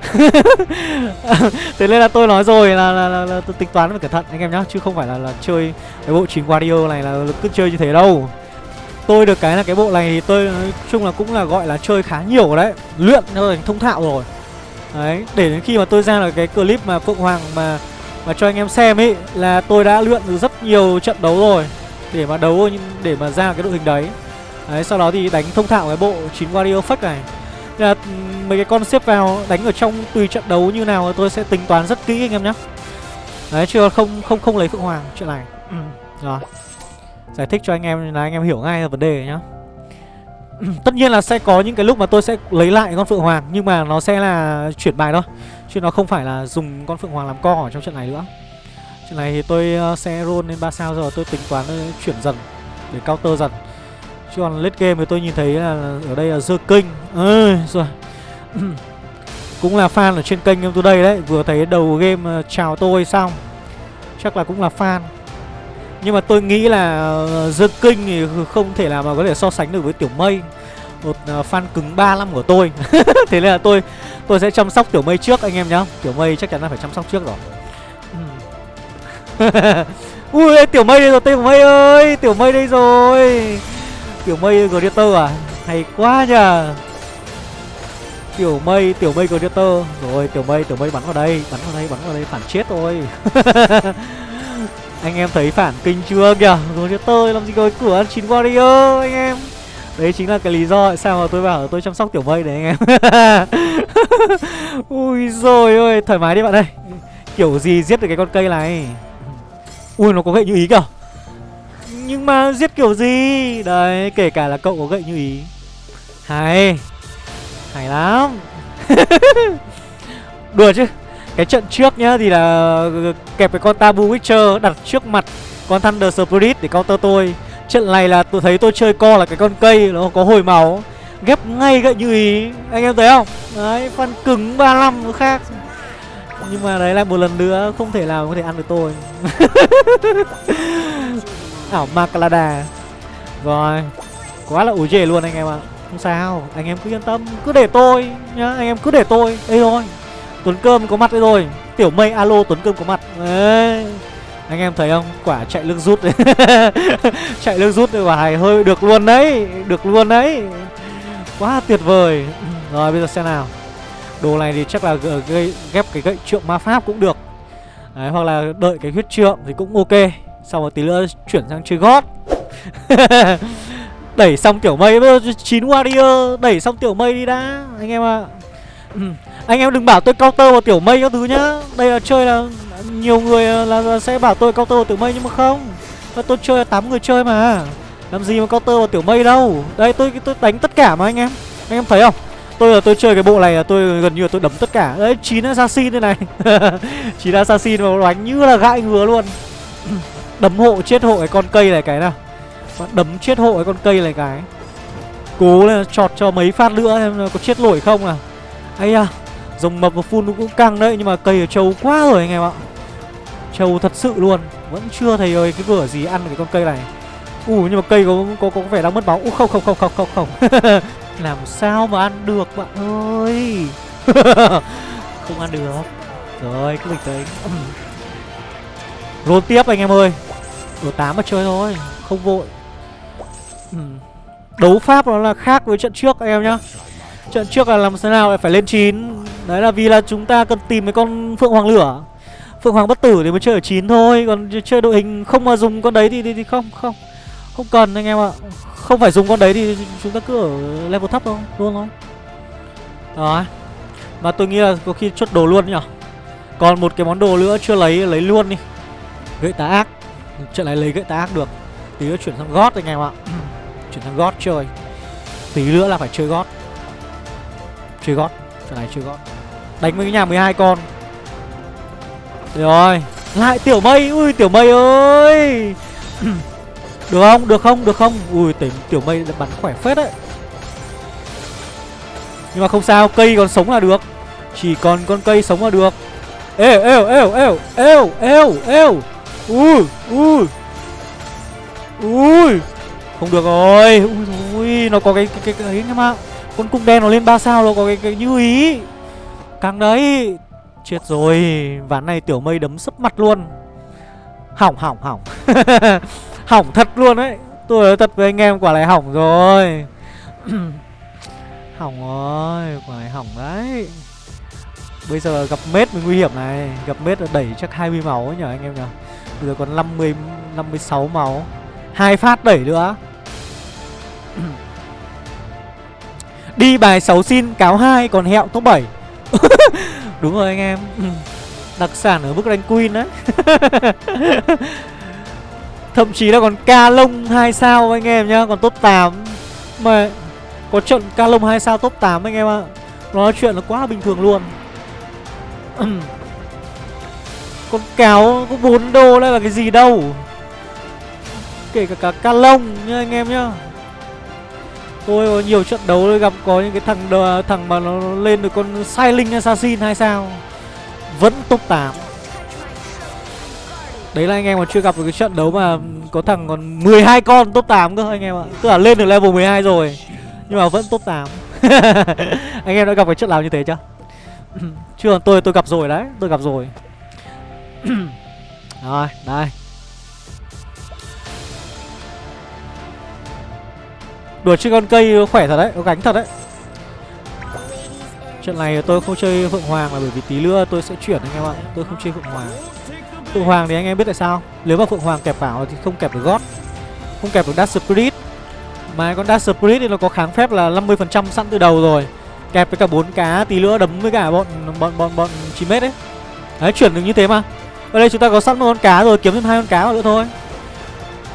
Thế nên là tôi nói rồi là, là, là, là, tôi tính toán phải cẩn thận anh em nhá Chứ không phải là, là chơi cái bộ chính Guardio này là cứ chơi như thế đâu. Tôi được cái là cái bộ này thì tôi nói chung là cũng là gọi là chơi khá nhiều đấy Luyện nó thành thông thạo rồi. Đấy, để đến khi mà tôi ra là cái clip mà Phượng Hoàng mà mà cho anh em xem ấy Là tôi đã luyện được rất nhiều trận đấu rồi Để mà đấu để mà ra cái đội hình đấy. Đấy, sau đó thì đánh thông thạo cái bộ 9 Wario Fake này. Nên là mấy cái con xếp vào đánh ở trong tùy trận đấu như nào tôi sẽ tính toán rất kỹ anh em nhé. Đấy, chưa không không không lấy Phượng Hoàng chuyện này. Ừ, Rồi. Giải thích cho anh em là anh em hiểu ngay vấn đề nhá. Tất nhiên là sẽ có những cái lúc mà tôi sẽ lấy lại con Phượng Hoàng Nhưng mà nó sẽ là chuyển bài thôi Chứ nó không phải là dùng con Phượng Hoàng làm co ở trong trận này nữa. Trận này thì tôi ờ, sẽ roll lên 3 sao rồi tôi tính toán ờ, chuyển dần Để counter dần. Chứ còn late game thì tôi nhìn thấy là ở đây là dơ kinh ơi rồi Cũng là fan ở trên kênh em tôi đây đấy. Vừa thấy đầu game ờ, chào tôi xong. Chắc là cũng là fan. Nhưng mà tôi nghĩ là uh, The King thì không thể nào mà có thể so sánh được với Tiểu Mây. Một ờ, fan cứng 35 của tôi. Thế nên là tôi tôi sẽ chăm sóc Tiểu Mây trước anh em nhá. Tiểu Mây chắc chắn là phải chăm sóc trước rồi. Ui Tiểu Mây đây rồi Tiểu Mây ơi! Tiểu Mây đây rồi! Tiểu Mây Greater à? Hay quá nhờ. Tiểu Mây Tiểu Mây, Greater. Rồi, Tiểu Mây Tiểu Mây bắn vào đây, Bắn vào đây, Bắn vào đây, phản chết thôi. Anh em thấy phản kinh chưa kìa? Greater, làm gì có cửa ăn chín warrior anh em. Đấy chính là cái lý do sao mà tôi bảo tôi chăm sóc tiểu mây đấy anh em. Ui rồi ơi thoải mái đi bạn ơi. Kiểu gì giết được cái con cây này? Ui, nó có gậy như ý kìa. Nhưng mà giết kiểu gì? Đấy, kể cả là cậu có gậy như ý. Hay. Hay lắm. Đùa chứ. Cái trận trước nhá thì là kẹp cái con Tabu Witcher đặt trước mặt con Thunder Spirit để counter tôi. Trận này là tôi thấy tôi chơi co là cái con cây, Nó có hồi máu. Ghép ngay gậy như ý. Anh em thấy không? Đấy phân cứng 35 nó khác. Nhưng mà đấy lại một lần nữa Không thể nào có thể ăn được tôi. Ảo MacLada, Rồi Quá là ủ dề luôn anh em ạ. Không sao Anh em cứ yên tâm Cứ để tôi nhá Anh em cứ để tôi. Đây rồi Tuấn Cơm có mặt đây rồi. Tiểu mây alo Tuấn Cơm có mặt. Đấy. Anh em thấy không? Quả chạy lưng rút. Đấy chạy lưng rút quả hài hơi được luôn đấy được luôn đấy. Quá tuyệt vời. Rồi bây giờ xem nào. Đồ này thì chắc là gây ghép cái gậy trượng ma pháp cũng được. Đấy, hoặc là đợi cái huyết trượng thì cũng ok sau một tí nữa chuyển sang chơi gót. Đẩy xong tiểu mây bây giờ chín warrior đẩy xong tiểu mây đi đã anh em ạ. À. anh em đừng bảo tôi counter vào tiểu mây các thứ nhá. Đây là chơi là nhiều người ờ, là, là sẽ bảo tôi counter vào tiểu mây nhưng mà không. Tôi chơi là tám người chơi mà. Làm gì mà counter vào tiểu mây đâu. Đây tôi tôi đánh tất cả mà anh em. Anh em thấy không? Tôi là tôi chơi cái bộ này là tôi gần như là tôi đấm tất cả. Đấy chín assassin thế này. 9 assassin mà đánh như là gãi ngứa luôn đấm hộ chết hộ cái con cây này cái nào. Đấm chết hộ cái con cây này cái. Cố lên chọt cho mấy phát nữa em có chết nổi không à Ây à Dòng mập và phun cũng căng đấy, nhưng mà cây ở trâu quá rồi anh em ạ. Trâu thật sự luôn, vẫn chưa thấy ơi cái cửa gì ăn cái con cây này. Ủ nhưng mà cây có có có vẻ đang mất máu. Ú không không không không không không. Làm sao mà ăn được bạn ơi? Không ăn được. Rồi, cứ bình tĩnh. Roll tiếp anh em ơi ở tám mà chơi thôi không vội. Ừ. Đấu pháp nó là khác với trận trước anh em nhá. Trận trước là làm thế nào phải lên 9 đấy là vì là chúng ta cần tìm cái con phượng hoàng lửa. Phượng hoàng bất tử thì mới chơi ở 9 thôi còn chơi đội hình không mà dùng con đấy thì, thì, thì không không. Không cần anh em ạ. Không phải dùng con đấy thì chúng ta cứ ở level thấp thôi luôn thôi. Đó. Mà tôi nghĩ là có khi chốt đồ luôn nhỉ. Còn một cái món đồ nữa chưa lấy lấy luôn đi. Gậy tá ác trận này lấy gậy tá ác được. Tí nữa chuyển sang gót anh em ạ. Chuyển sang gót chơi. Tí nữa là phải chơi gót chơi gót trận này chơi gót đánh với cái nhà 12 con. Rồi. Lại tiểu mây. Ui tiểu mây ơi. Được không? Được không? Được không? Ui tiểu, tiểu mây bắn khỏe phết đấy. Nhưng mà không sao cây còn sống là được. Chỉ còn con cây sống là được. Êu êu êu êu êu êu êu ui ui. Ui. Không được rồi. Ui ui nó có cái cái cái, cái ấy em con cung đen nó lên ba sao nó có cái cái như ý. Càng đấy chết rồi. Ván này tiểu mây đấm sấp mặt luôn. Hỏng hỏng hỏng. Hỏng thật luôn đấy. Tôi nói thật với anh em quả này hỏng rồi. Hỏng rồi quả này hỏng đấy. Bây giờ gặp mết mới nguy hiểm này. Gặp mết là đẩy chắc 20 máu ấy nhở anh em nhở? Bây giờ còn 50 56 máu. Hai phát đẩy nữa. Đi bài 6 xin, cáo 2 còn hẹo top 7 đúng rồi anh em. Đặc sản ở mức rank queen đấy Thậm chí là còn ca lông 2 sao anh em nhá, Còn top 8 Mà có trận ca lông 2 sao top 8 anh em ạ. Nó nói chuyện là quá bình thường luôn. Con cáo có 4 đô đây là cái gì đâu. Kể cả cả ca lông nha anh em nhá. Tôi có nhiều trận đấu tôi gặp có những cái thằng đờ, thằng mà nó lên được con Silent Assassin hay sao? Vẫn top 8 Đấy là anh em mà chưa gặp được cái trận đấu mà có thằng còn 12 con top 8 cơ anh em ạ. Tức là lên được level 12 rồi Nhưng mà vẫn top 8 Anh em đã gặp cái trận nào như thế chưa? chưa tôi tôi gặp rồi đấy Tôi gặp rồi. Rồi, đây. Đùa chơi con cây khỏe thật đấy, Có gánh thật đấy. Trận này tôi không chơi Phượng Hoàng là bởi vì tí nữa tôi sẽ chuyển anh em ạ. Tôi không chơi Phượng Hoàng. Phượng Hoàng thì anh em biết tại sao? Nếu mà Phượng Hoàng kẹp vào thì không kẹp được gót Không kẹp được Dash Spirit. Mà con Dash Spirit thì nó có kháng phép là 50% sẵn từ đầu rồi. Kẹp với cả bốn cá, tí nữa đấm với cả bọn bọn bọn bọn 9 mét đấy Đấy, chuyển được như thế mà. Ở đây chúng ta có sẵn một con cá rồi kiếm thêm hai con cá vào nữa thôi.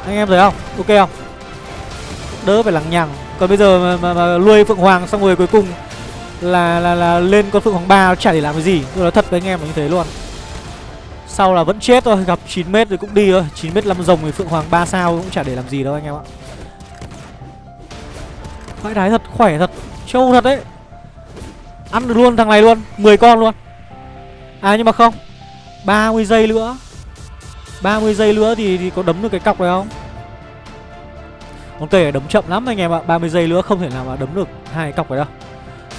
Anh em thấy không? Ok không? Đỡ phải lằng nhằng. Còn bây giờ mà, mà, mà nuôi Phượng Hoàng xong rồi cuối cùng là là là lên con Phượng Hoàng ba chả để làm cái gì. Tôi nói thật với anh em là như thế luôn. Sau là vẫn chết thôi Gặp 9 mét rồi cũng đi thôi. 9 mét năm rồng thì Phượng Hoàng 3 sao cũng chả để làm gì đâu anh em ạ. Vãi đái thật, khỏe thật Trâu thật đấy. Ăn được luôn thằng này luôn 10 con luôn. À nhưng mà không. 30 giây nữa. 30 giây nữa thì, thì có đấm được cái cọc này không? Con cây này đấm chậm lắm anh em ạ. 30 giây nữa không thể nào mà đấm được hai cọc này đâu.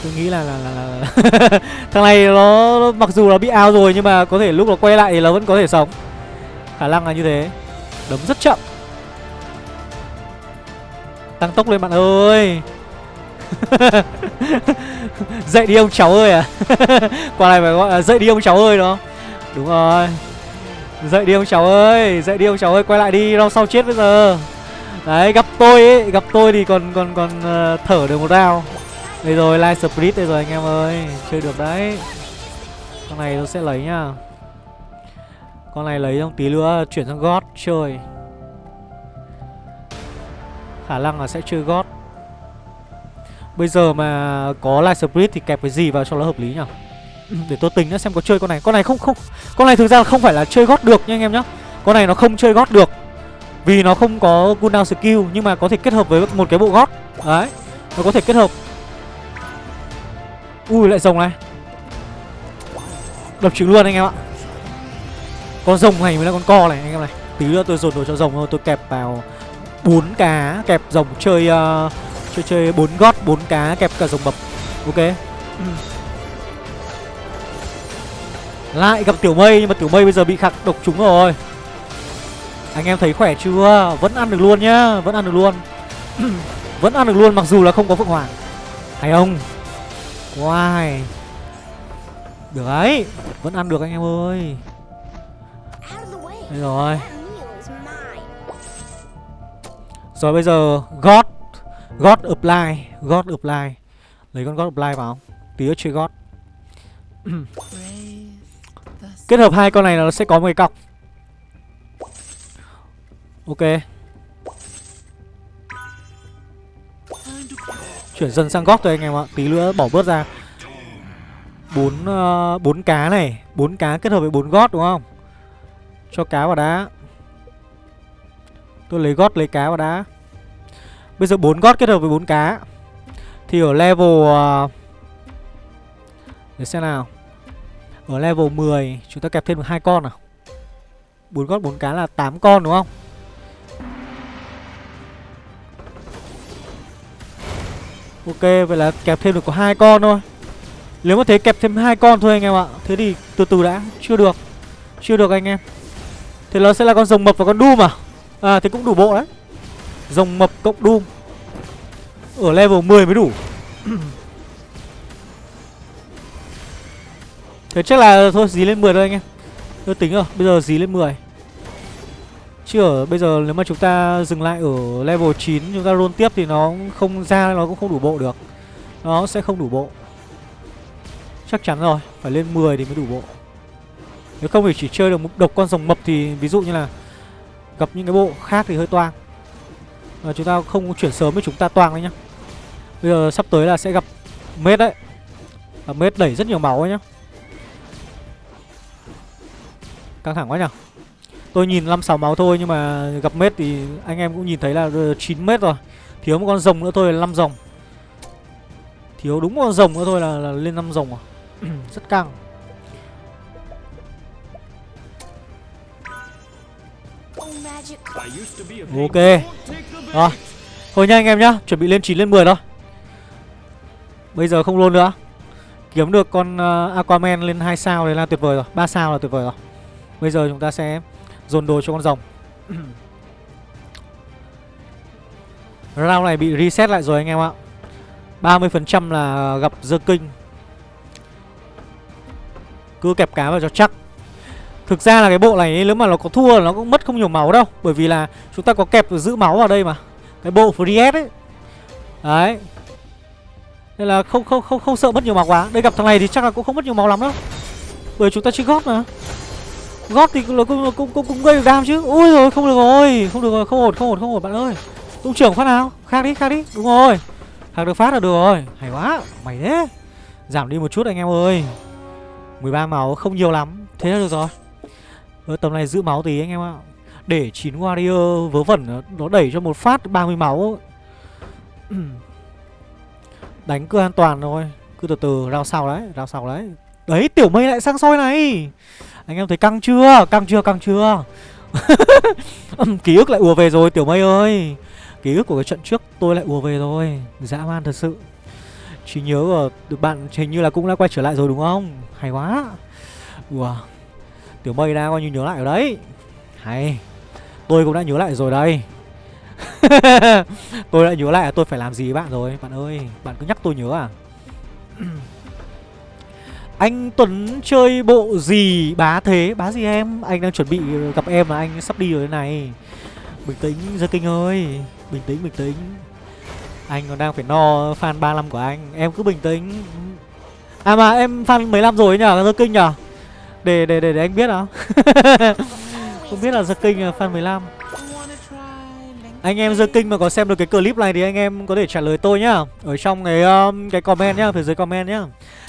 Tôi nghĩ là là, là, là, là Thằng này nó, nó mặc dù là bị ao rồi Nhưng mà có thể lúc nó quay lại thì nó vẫn có thể sống. Khả năng là như thế. Đấm rất chậm. Tăng tốc lên bạn ơi. Dậy đi ông cháu ơi à. Quả này phải gọi là dậy đi ông cháu ơi đó. Đúng rồi. Dậy đi ông cháu ơi Dậy đi ông cháu ơi Quay lại đi Rau sau chết bây giờ. Đấy gặp tôi ấy Gặp tôi thì còn còn còn uh, thở được một rau. Đây rồi live split đây rồi anh em ơi Chơi được đấy. Con này tôi sẽ lấy nhá. Con này lấy trong tí nữa Chuyển sang gót chơi. Khả năng là sẽ chơi gót. Bây giờ mà có live split thì kẹp cái gì vào cho nó hợp lý nhỉ để tôi tính nữa xem có chơi con này. Con này không không Con này thực ra là không phải là chơi gót được nha anh em nhá. Con này nó không chơi gót được Vì nó không có cooldown skill Nhưng mà có thể kết hợp với một cái bộ gót. Đấy Nó có thể kết hợp. Ui lại rồng này. Đập trứng luôn anh em ạ. Con rồng này mới là con co này anh em này. Tí nữa tôi dồn đồ cho rồng thôi Tôi kẹp vào bốn cá Kẹp rồng chơi uh, Chơi chơi bốn gót bốn cá kẹp cả rồng mập Ok. Lại gặp tiểu mây, Nhưng mà tiểu mây bây giờ bị khạc độc trúng rồi. Anh em thấy khỏe chưa? Vẫn ăn được luôn nhá, Vẫn ăn được luôn. Vẫn ăn được luôn, mặc dù là không có Phượng Hoàng. Hay không? Wow Được đấy Vẫn ăn được anh em ơi. Đây rồi. Rồi bây giờ, God. God apply God apply. Lấy con God apply vào. Tí nữa chơi God. Kết hợp hai con này là nó sẽ có một cái cọc. Ok. Chuyển dần sang gót thôi anh em ạ. Tí nữa bỏ bớt ra. Bốn uh, bốn cá này. Bốn cá kết hợp với bốn gót đúng không? Cho cá vào đá. Tôi lấy gót lấy cá vào đá. Bây giờ bốn gót kết hợp với bốn cá. Thì ở level uh, Để xem nào. Ở level 10 Chúng ta kẹp thêm được hai con nào. Bốn gót bốn cá là 8 con, đúng không? Ok, vậy là kẹp thêm được có hai con thôi. Nếu mà thế kẹp thêm hai con thôi anh em ạ. Thế thì từ từ đã, Chưa được. Chưa được anh em. Thế nó sẽ là con rồng mập và con đu mà À thế cũng đủ bộ đấy. Rồng mập cộng Doom. Ở level 10 mới đủ. Thế chắc là thôi, dí lên 10 thôi anh em. Tôi tính rồi, Bây giờ dí lên 10 Chứ ở bây giờ nếu mà chúng ta dừng lại ở level 9 Chúng ta roll tiếp thì nó không, ra Nó cũng không đủ bộ được. Nó sẽ không đủ bộ. Chắc chắn rồi, Phải lên 10 thì mới đủ bộ. Nếu không thì chỉ chơi được một độc con rồng mập Thì ví dụ như là Gặp những cái bộ khác thì hơi toang. Và chúng ta không chuyển sớm với chúng ta toang đấy nhá. Bây giờ sắp tới là sẽ gặp mết đấy. Mết đẩy rất nhiều máu ấy nhá. Căng thẳng quá nhở Tôi nhìn 5-6 máu thôi nhưng mà gặp mết thì anh em cũng nhìn thấy là ờ, 9 mét rồi. Thiếu một con rồng nữa thôi là 5 rồng. Thiếu đúng một con rồng nữa thôi là, là lên 5 rồng à? Rất căng. Ok. Rồi. Thôi nha anh em nhá Chuẩn bị lên 9 lên 10 thôi. Bây giờ không luôn nữa. Kiếm được con uh, Aquaman lên 2 sao đấy là tuyệt vời rồi. 3 sao là tuyệt vời rồi. Bây giờ chúng ta sẽ dồn đồ cho con rồng. Round này bị reset lại rồi anh em ạ. 30% là gặp dơ kinh Cứ kẹp cá vào cho chắc. Thực ra là cái bộ này nếu mà nó có thua nó cũng mất không nhiều máu đâu, Bởi vì là chúng ta có kẹp giữ máu vào đây mà. Cái bộ free ấy. Đấy. Nên là không không không không sợ mất nhiều máu quá. Đây gặp thằng này thì chắc là cũng không mất nhiều máu lắm đâu. Bởi chúng ta chơi góp mà. Gót thì cũng, cũng, cũng, cũng, cũng gây được đam chứ. Ui rồi không được rồi Không được rồi không ổn không ổn không ổn bạn ơi. Tung trưởng phát nào? Khác đi khác đi. Đúng rồi. Khác được phát là được rồi. Hay quá Mày thế. Giảm đi một chút anh em ơi. 13 máu không nhiều lắm. Thế là được rồi. Ở tầm này giữ máu tí anh em ạ. Để chín warrior vớ vẩn Nó đẩy cho một phát 30 máu. Đánh cứ an toàn thôi. Cứ từ từ rao sau đấy Rao sau đấy. Đấy tiểu mây lại sang soi này. Anh em thấy căng chưa? Căng chưa căng chưa? Ký ức lại ùa về rồi, tiểu mây ơi. Ký ức của cái trận trước tôi lại ùa về rồi. Dã man thật sự. Chỉ nhớ của bạn hình như là cũng đã quay trở lại rồi đúng không? Hay quá. Ủa Tiểu mây đang coi như nhớ lại ở đấy. Hay. Tôi cũng đã nhớ lại rồi đây. Tôi đã nhớ lại là tôi phải làm gì với bạn rồi, Bạn ơi. Bạn cứ nhắc tôi nhớ à. Anh Tuấn chơi bộ gì? Bá thế Bá gì em? Anh đang chuẩn bị gặp em mà anh sắp đi rồi thế này. Bình tĩnh Gia Kinh ơi. Bình tĩnh bình tĩnh. Anh còn đang phải no fan 35 của anh. Em cứ bình tĩnh. À mà em fan 15 rồi nhở Gia Kinh nhở để, để để để anh biết nào. Không biết là Gia Kinh là fan 15 anh em Gia Kinh mà có xem được cái clip này thì anh em có thể trả lời tôi nhá. Ở trong cái um, cái comment nhá, phía dưới comment nhá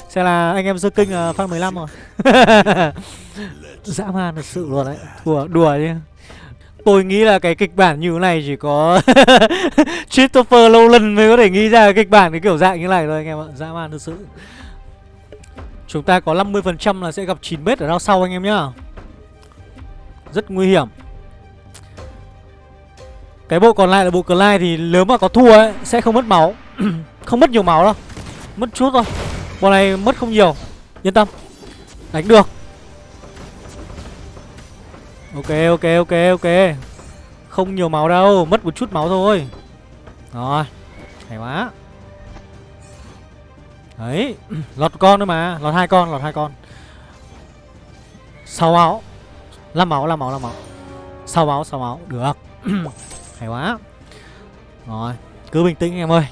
sẽ là anh em Gia Kinh uh, fan 15 rồi. Dã man thật sự luôn đấy. Đùa, đùa chứ. Tôi nghĩ là cái kịch bản như thế này chỉ có Christopher Nolan mới có thể nghĩ ra cái kịch bản cái kiểu dạng như này thôi anh em ạ. Dã man thật sự. Chúng ta có 50% là sẽ gặp 9 mét ở đao sau anh em nhá. Rất nguy hiểm. Cái bộ còn lại là bộ Clyde thì nếu mà có thua ấy Sẽ không mất máu. Không mất nhiều máu đâu. Mất chút thôi bọn này mất không nhiều. Yên tâm. Đánh được. Ok ok ok ok. Không nhiều máu đâu, Mất một chút máu thôi. Rồi, Hay quá. Đấy, Lọt con nữa mà, Lọt hai con, Lọt hai con. Sáu máu. Năm máu năm máu năm máu. Sáu máu sáu máu. Được. Hay quá. Rồi, Cứ bình tĩnh em ơi.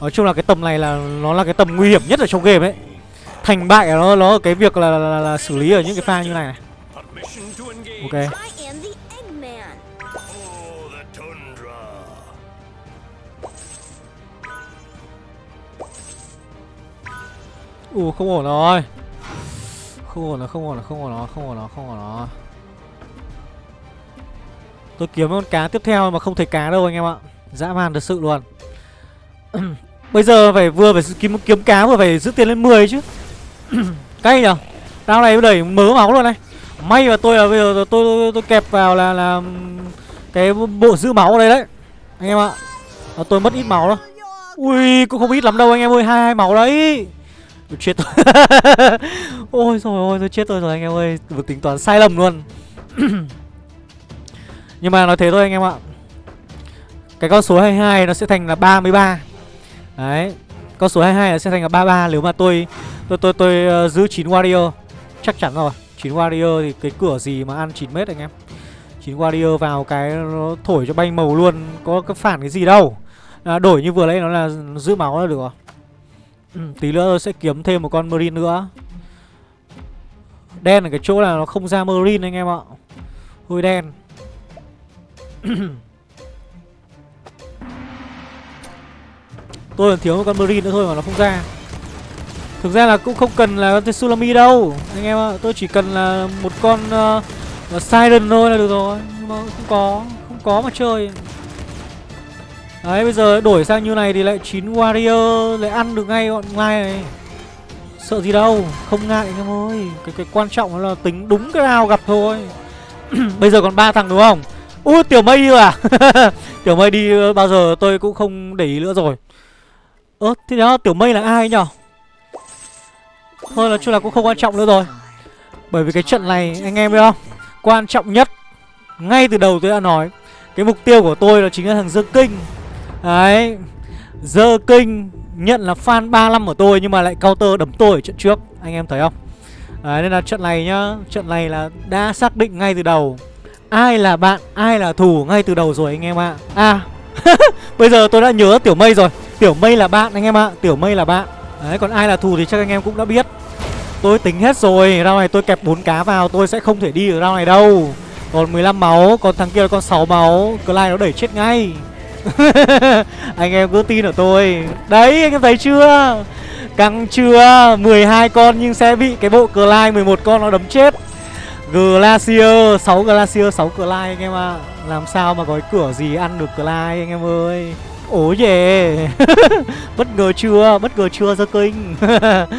Nói chung là cái tầm này là Nó là cái tầm nguy hiểm nhất ở trong game ấy. Thành bại nó nó ở cái việc là, là, là, là xử lý ở những cái pha như này này. Ok. Ủa không ổn rồi. Không ổn rồi, không ổn rồi, không ổn rồi, không ổn rồi, không ổn rồi. Tôi kiếm con cá tiếp theo mà không thấy cá đâu anh em ạ. Dã man thật sự luôn. Bây giờ phải vừa phải kiếm kiếm cá vừa phải giữ tiền lên 10 chứ. Cay nhở? Tao này đẩy mớ máu luôn này. May mà tôi là bây giờ tôi, tôi, tôi kẹp vào là là Cái bộ giữ máu ở đây đấy Anh em ạ. Tôi mất ít máu đó Ui cũng không ít lắm đâu anh em ơi hai hai máu đấy. Tôi chết tôi. Ôi rồi ôi tôi chết tôi rồi anh em ơi Vừa tính toán sai lầm luôn. Nhưng mà nói thế thôi anh em ạ. Cái con số 22 nó sẽ thành là 33 Đấy Con số 22 là sẽ thành là 33 Nếu mà tôi Tôi tôi tôi, tôi uh, giữ 9 warrior Chắc chắn rồi. 9 warrior thì cái cửa gì mà ăn 9 mét anh em? 9 warrior vào cái nó thổi cho bay màu luôn Có cái phản cái gì đâu. À, Đổi như vừa nãy nó là giữ máu là được rồi. Ừ, Tí nữa tôi sẽ kiếm thêm một con Marine nữa. Đen ở cái chỗ là nó không ra Marine anh em ạ. Hơi đen. Tôi còn thiếu một con Marine nữa thôi mà nó không ra. Thực ra là cũng không cần là con Sulami đâu. Anh em ạ Tôi chỉ cần là một con uh, Siren thôi là được rồi. Nhưng mà không có Không có mà chơi. Đấy bây giờ đổi sang như này thì lại 9 warrior lại ăn được ngay bọn ngay này. Sợ gì đâu Không ngại anh em ơi. Cái cái quan trọng là tính đúng cái nào gặp thôi. Bây giờ còn ba thằng đúng không? Ui tiểu mây à? Tiểu mây đi ờ, bao giờ tôi cũng không để ý nữa rồi. Ơ thế đó tiểu mây là ai nhở? Thôi nói chung là cũng không quan trọng nữa rồi. Bởi vì cái trận này anh em biết không? Quan trọng nhất Ngay từ đầu tôi đã nói Cái mục tiêu của tôi là chính là thằng dơ Kinh. Đấy Dơ kinh nhận là fan 35 của tôi Nhưng mà lại counter đấm tôi ở trận trước Anh em thấy không? Đấy nên là trận này nhá Trận này là đã xác định ngay từ đầu. Ai là bạn, ai là thù ngay từ đầu rồi anh em ạ. À, à Bây giờ tôi đã nhớ Tiểu Mây rồi. Tiểu Mây là bạn anh em ạ, Tiểu Mây là bạn. Đấy, còn ai là thù thì chắc anh em cũng đã biết. Tôi tính hết rồi Rao này tôi kẹp 4 cá vào, Tôi sẽ không thể đi ở rao này đâu. Còn 15 máu, Còn thằng kia là con 6 máu, Clyde nó đẩy chết ngay. Anh em cứ tin ở tôi. Đấy, anh em thấy chưa? Căng chưa? 12 con nhưng sẽ bị cái bộ Clyde 11 con nó đấm chết. Glacier 6 Glacier 6 Clyde anh em ạ. À. Làm sao mà có cái cửa gì ăn được Clyde anh em ơi. Ố về Bất ngờ chưa? Bất ngờ chưa The King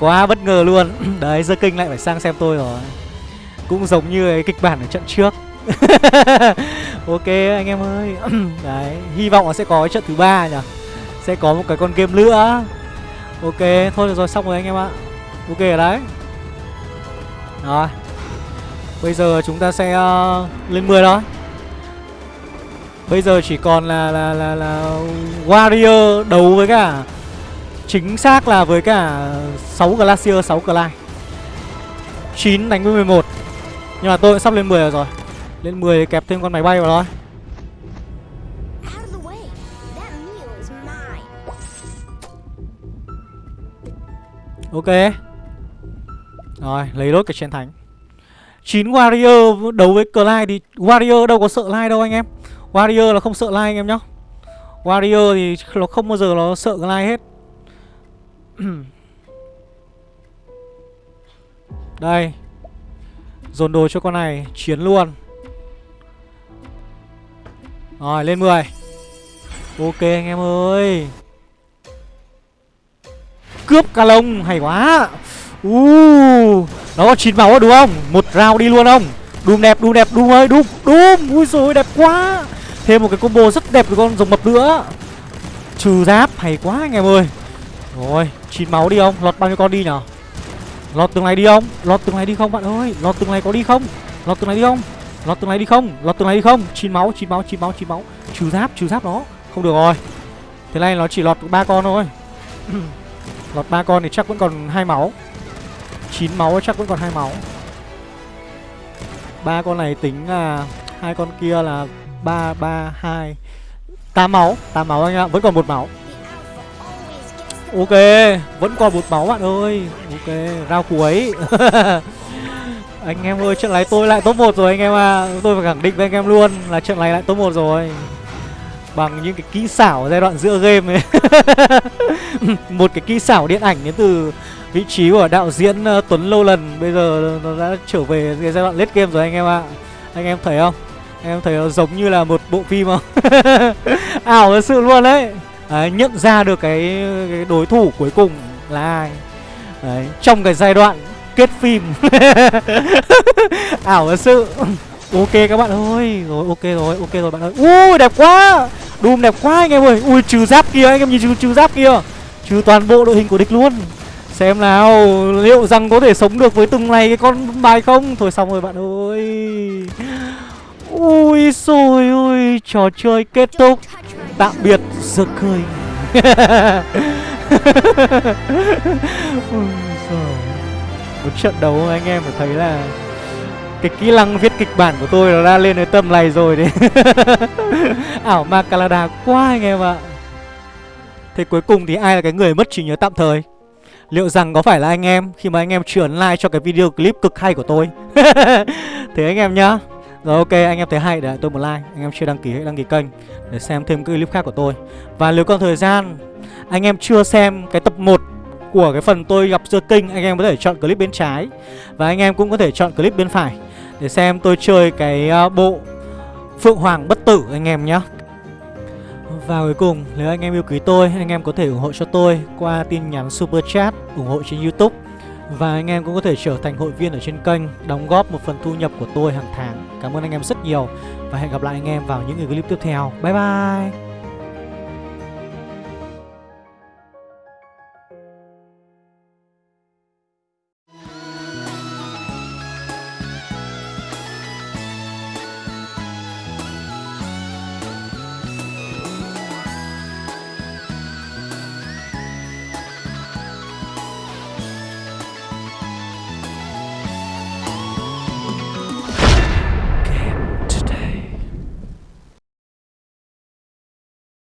Quá bất ngờ luôn. Đấy The King lại phải sang xem tôi rồi. Cũng giống như cái kịch bản ở trận trước. Ok anh em ơi. Đấy Hy vọng là sẽ có cái trận thứ ba nhỉ? Sẽ có một cái con game nữa. Ok Thôi được rồi xong rồi anh em ạ. Ok ở đấy. Rồi. Bây giờ chúng ta sẽ uh, lên 10 đó. Bây giờ chỉ còn là là là là Warrior đấu với cả chính xác là với cả 6 Glacier 6 Clyde. 9 đánh với 11. Nhưng mà tôi sắp lên 10 rồi. Lên 10 kẹp thêm con máy bay vào thôi. Ok. Rồi, lấy đốt cái chiến thánh. 9 Warrior đấu với Clyde thì Warrior đâu có sợ Line đâu anh em. Warrior là không sợ lai anh em nhá. Warrior thì nó không bao giờ nó sợ lai hết. Đây. Dồn đồ cho con này Chiến luôn. Rồi lên 10 Ok anh em ơi. Cướp ca lông Hay quá. Uh, Nó có 9 máu đúng không? Một round đi luôn không? Đùm đẹp đùm đẹp đùm ơi đùm đùm. Ui rồi đẹp quá. Thêm một cái combo rất đẹp với con rồng mập nữa. Trừ giáp, hay quá anh em ơi. Rồi chín máu đi không? Lọt bao nhiêu con đi nhở Lọt từng này đi không? Lọt từng này đi không bạn ơi? Lọt từng này có đi không? Lọt từng này đi không? Lọt từng này đi không? Lọt từng này đi không? Chín máu chín máu chín máu chín máu. Trừ giáp trừ giáp nó Không được rồi. Thế này nó chỉ lọt ba con thôi. Lọt ba con thì chắc vẫn còn hai máu. Chín máu chắc vẫn còn hai máu. Ba con này tính là hai con kia là ba ba hai. Tám máu tám máu anh ạ vẫn còn một máu. Ok, vẫn còn một máu bạn ơi. Ok, rao cuối. Anh em ơi, trận này tôi lại top 1 rồi anh em à Tôi phải khẳng định với anh em luôn là trận này lại top 1 rồi. Bằng những cái kỹ xảo giai đoạn giữa game ấy. Một cái kỹ xảo điện ảnh đến từ vị trí của đạo diễn uh, Tuấn Lâu Lần. Bây giờ nó đã trở về cái giai đoạn late game rồi anh em ạ. Anh em thấy không? Em thấy nó giống như là một bộ phim không? Ảo thật sự luôn đấy. Đấy, nhận ra được cái, cái đối thủ cuối cùng là ai. Đấy, trong cái giai đoạn kết phim. Ảo thật sự. Ok các bạn ơi. Rồi ok rồi ok rồi bạn ơi. Ui đẹp quá. Đùm đẹp quá anh em ơi. Ui trừ giáp kia anh em nhìn trừ, trừ giáp kia. Trừ toàn bộ đội hình của địch luôn. Xem nào liệu rằng có thể sống được với từng này cái con bài không? Thôi xong rồi bạn ơi ui xôi ôi trò chơi kết thúc. Tạm biệt giơ khơi Một trận đấu anh em phải thấy là Cái kỹ năng viết kịch bản của tôi nó đã lên đến tầm này rồi đấy. Ảo ma Canada quá anh em ạ. Thế cuối cùng thì ai là cái người mất trí nhớ tạm thời? Liệu rằng có phải là anh em Khi mà anh em chuyển like cho cái video clip cực hay của tôi? Thế anh em nhá rồi ok anh em thấy hay để tôi một like. Anh em chưa đăng ký hãy đăng ký kênh Để xem thêm các clip khác của tôi. Và nếu còn thời gian Anh em chưa xem cái tập 1 Của cái phần tôi gặp dưa kinh Anh em có thể chọn clip bên trái. Và anh em cũng có thể chọn clip bên phải Để xem tôi chơi cái ờ, bộ Phượng Hoàng bất tử anh em nhé và cuối cùng, nếu anh em yêu quý tôi, anh em có thể ủng hộ cho tôi qua tin nhắn Super Chat, ủng hộ trên Youtube và anh em cũng có thể trở thành hội viên ở trên kênh, Đóng góp một phần thu nhập của tôi hàng tháng. Cảm ơn anh em rất nhiều Và hẹn gặp lại anh em vào những clip tiếp theo. Bye bye!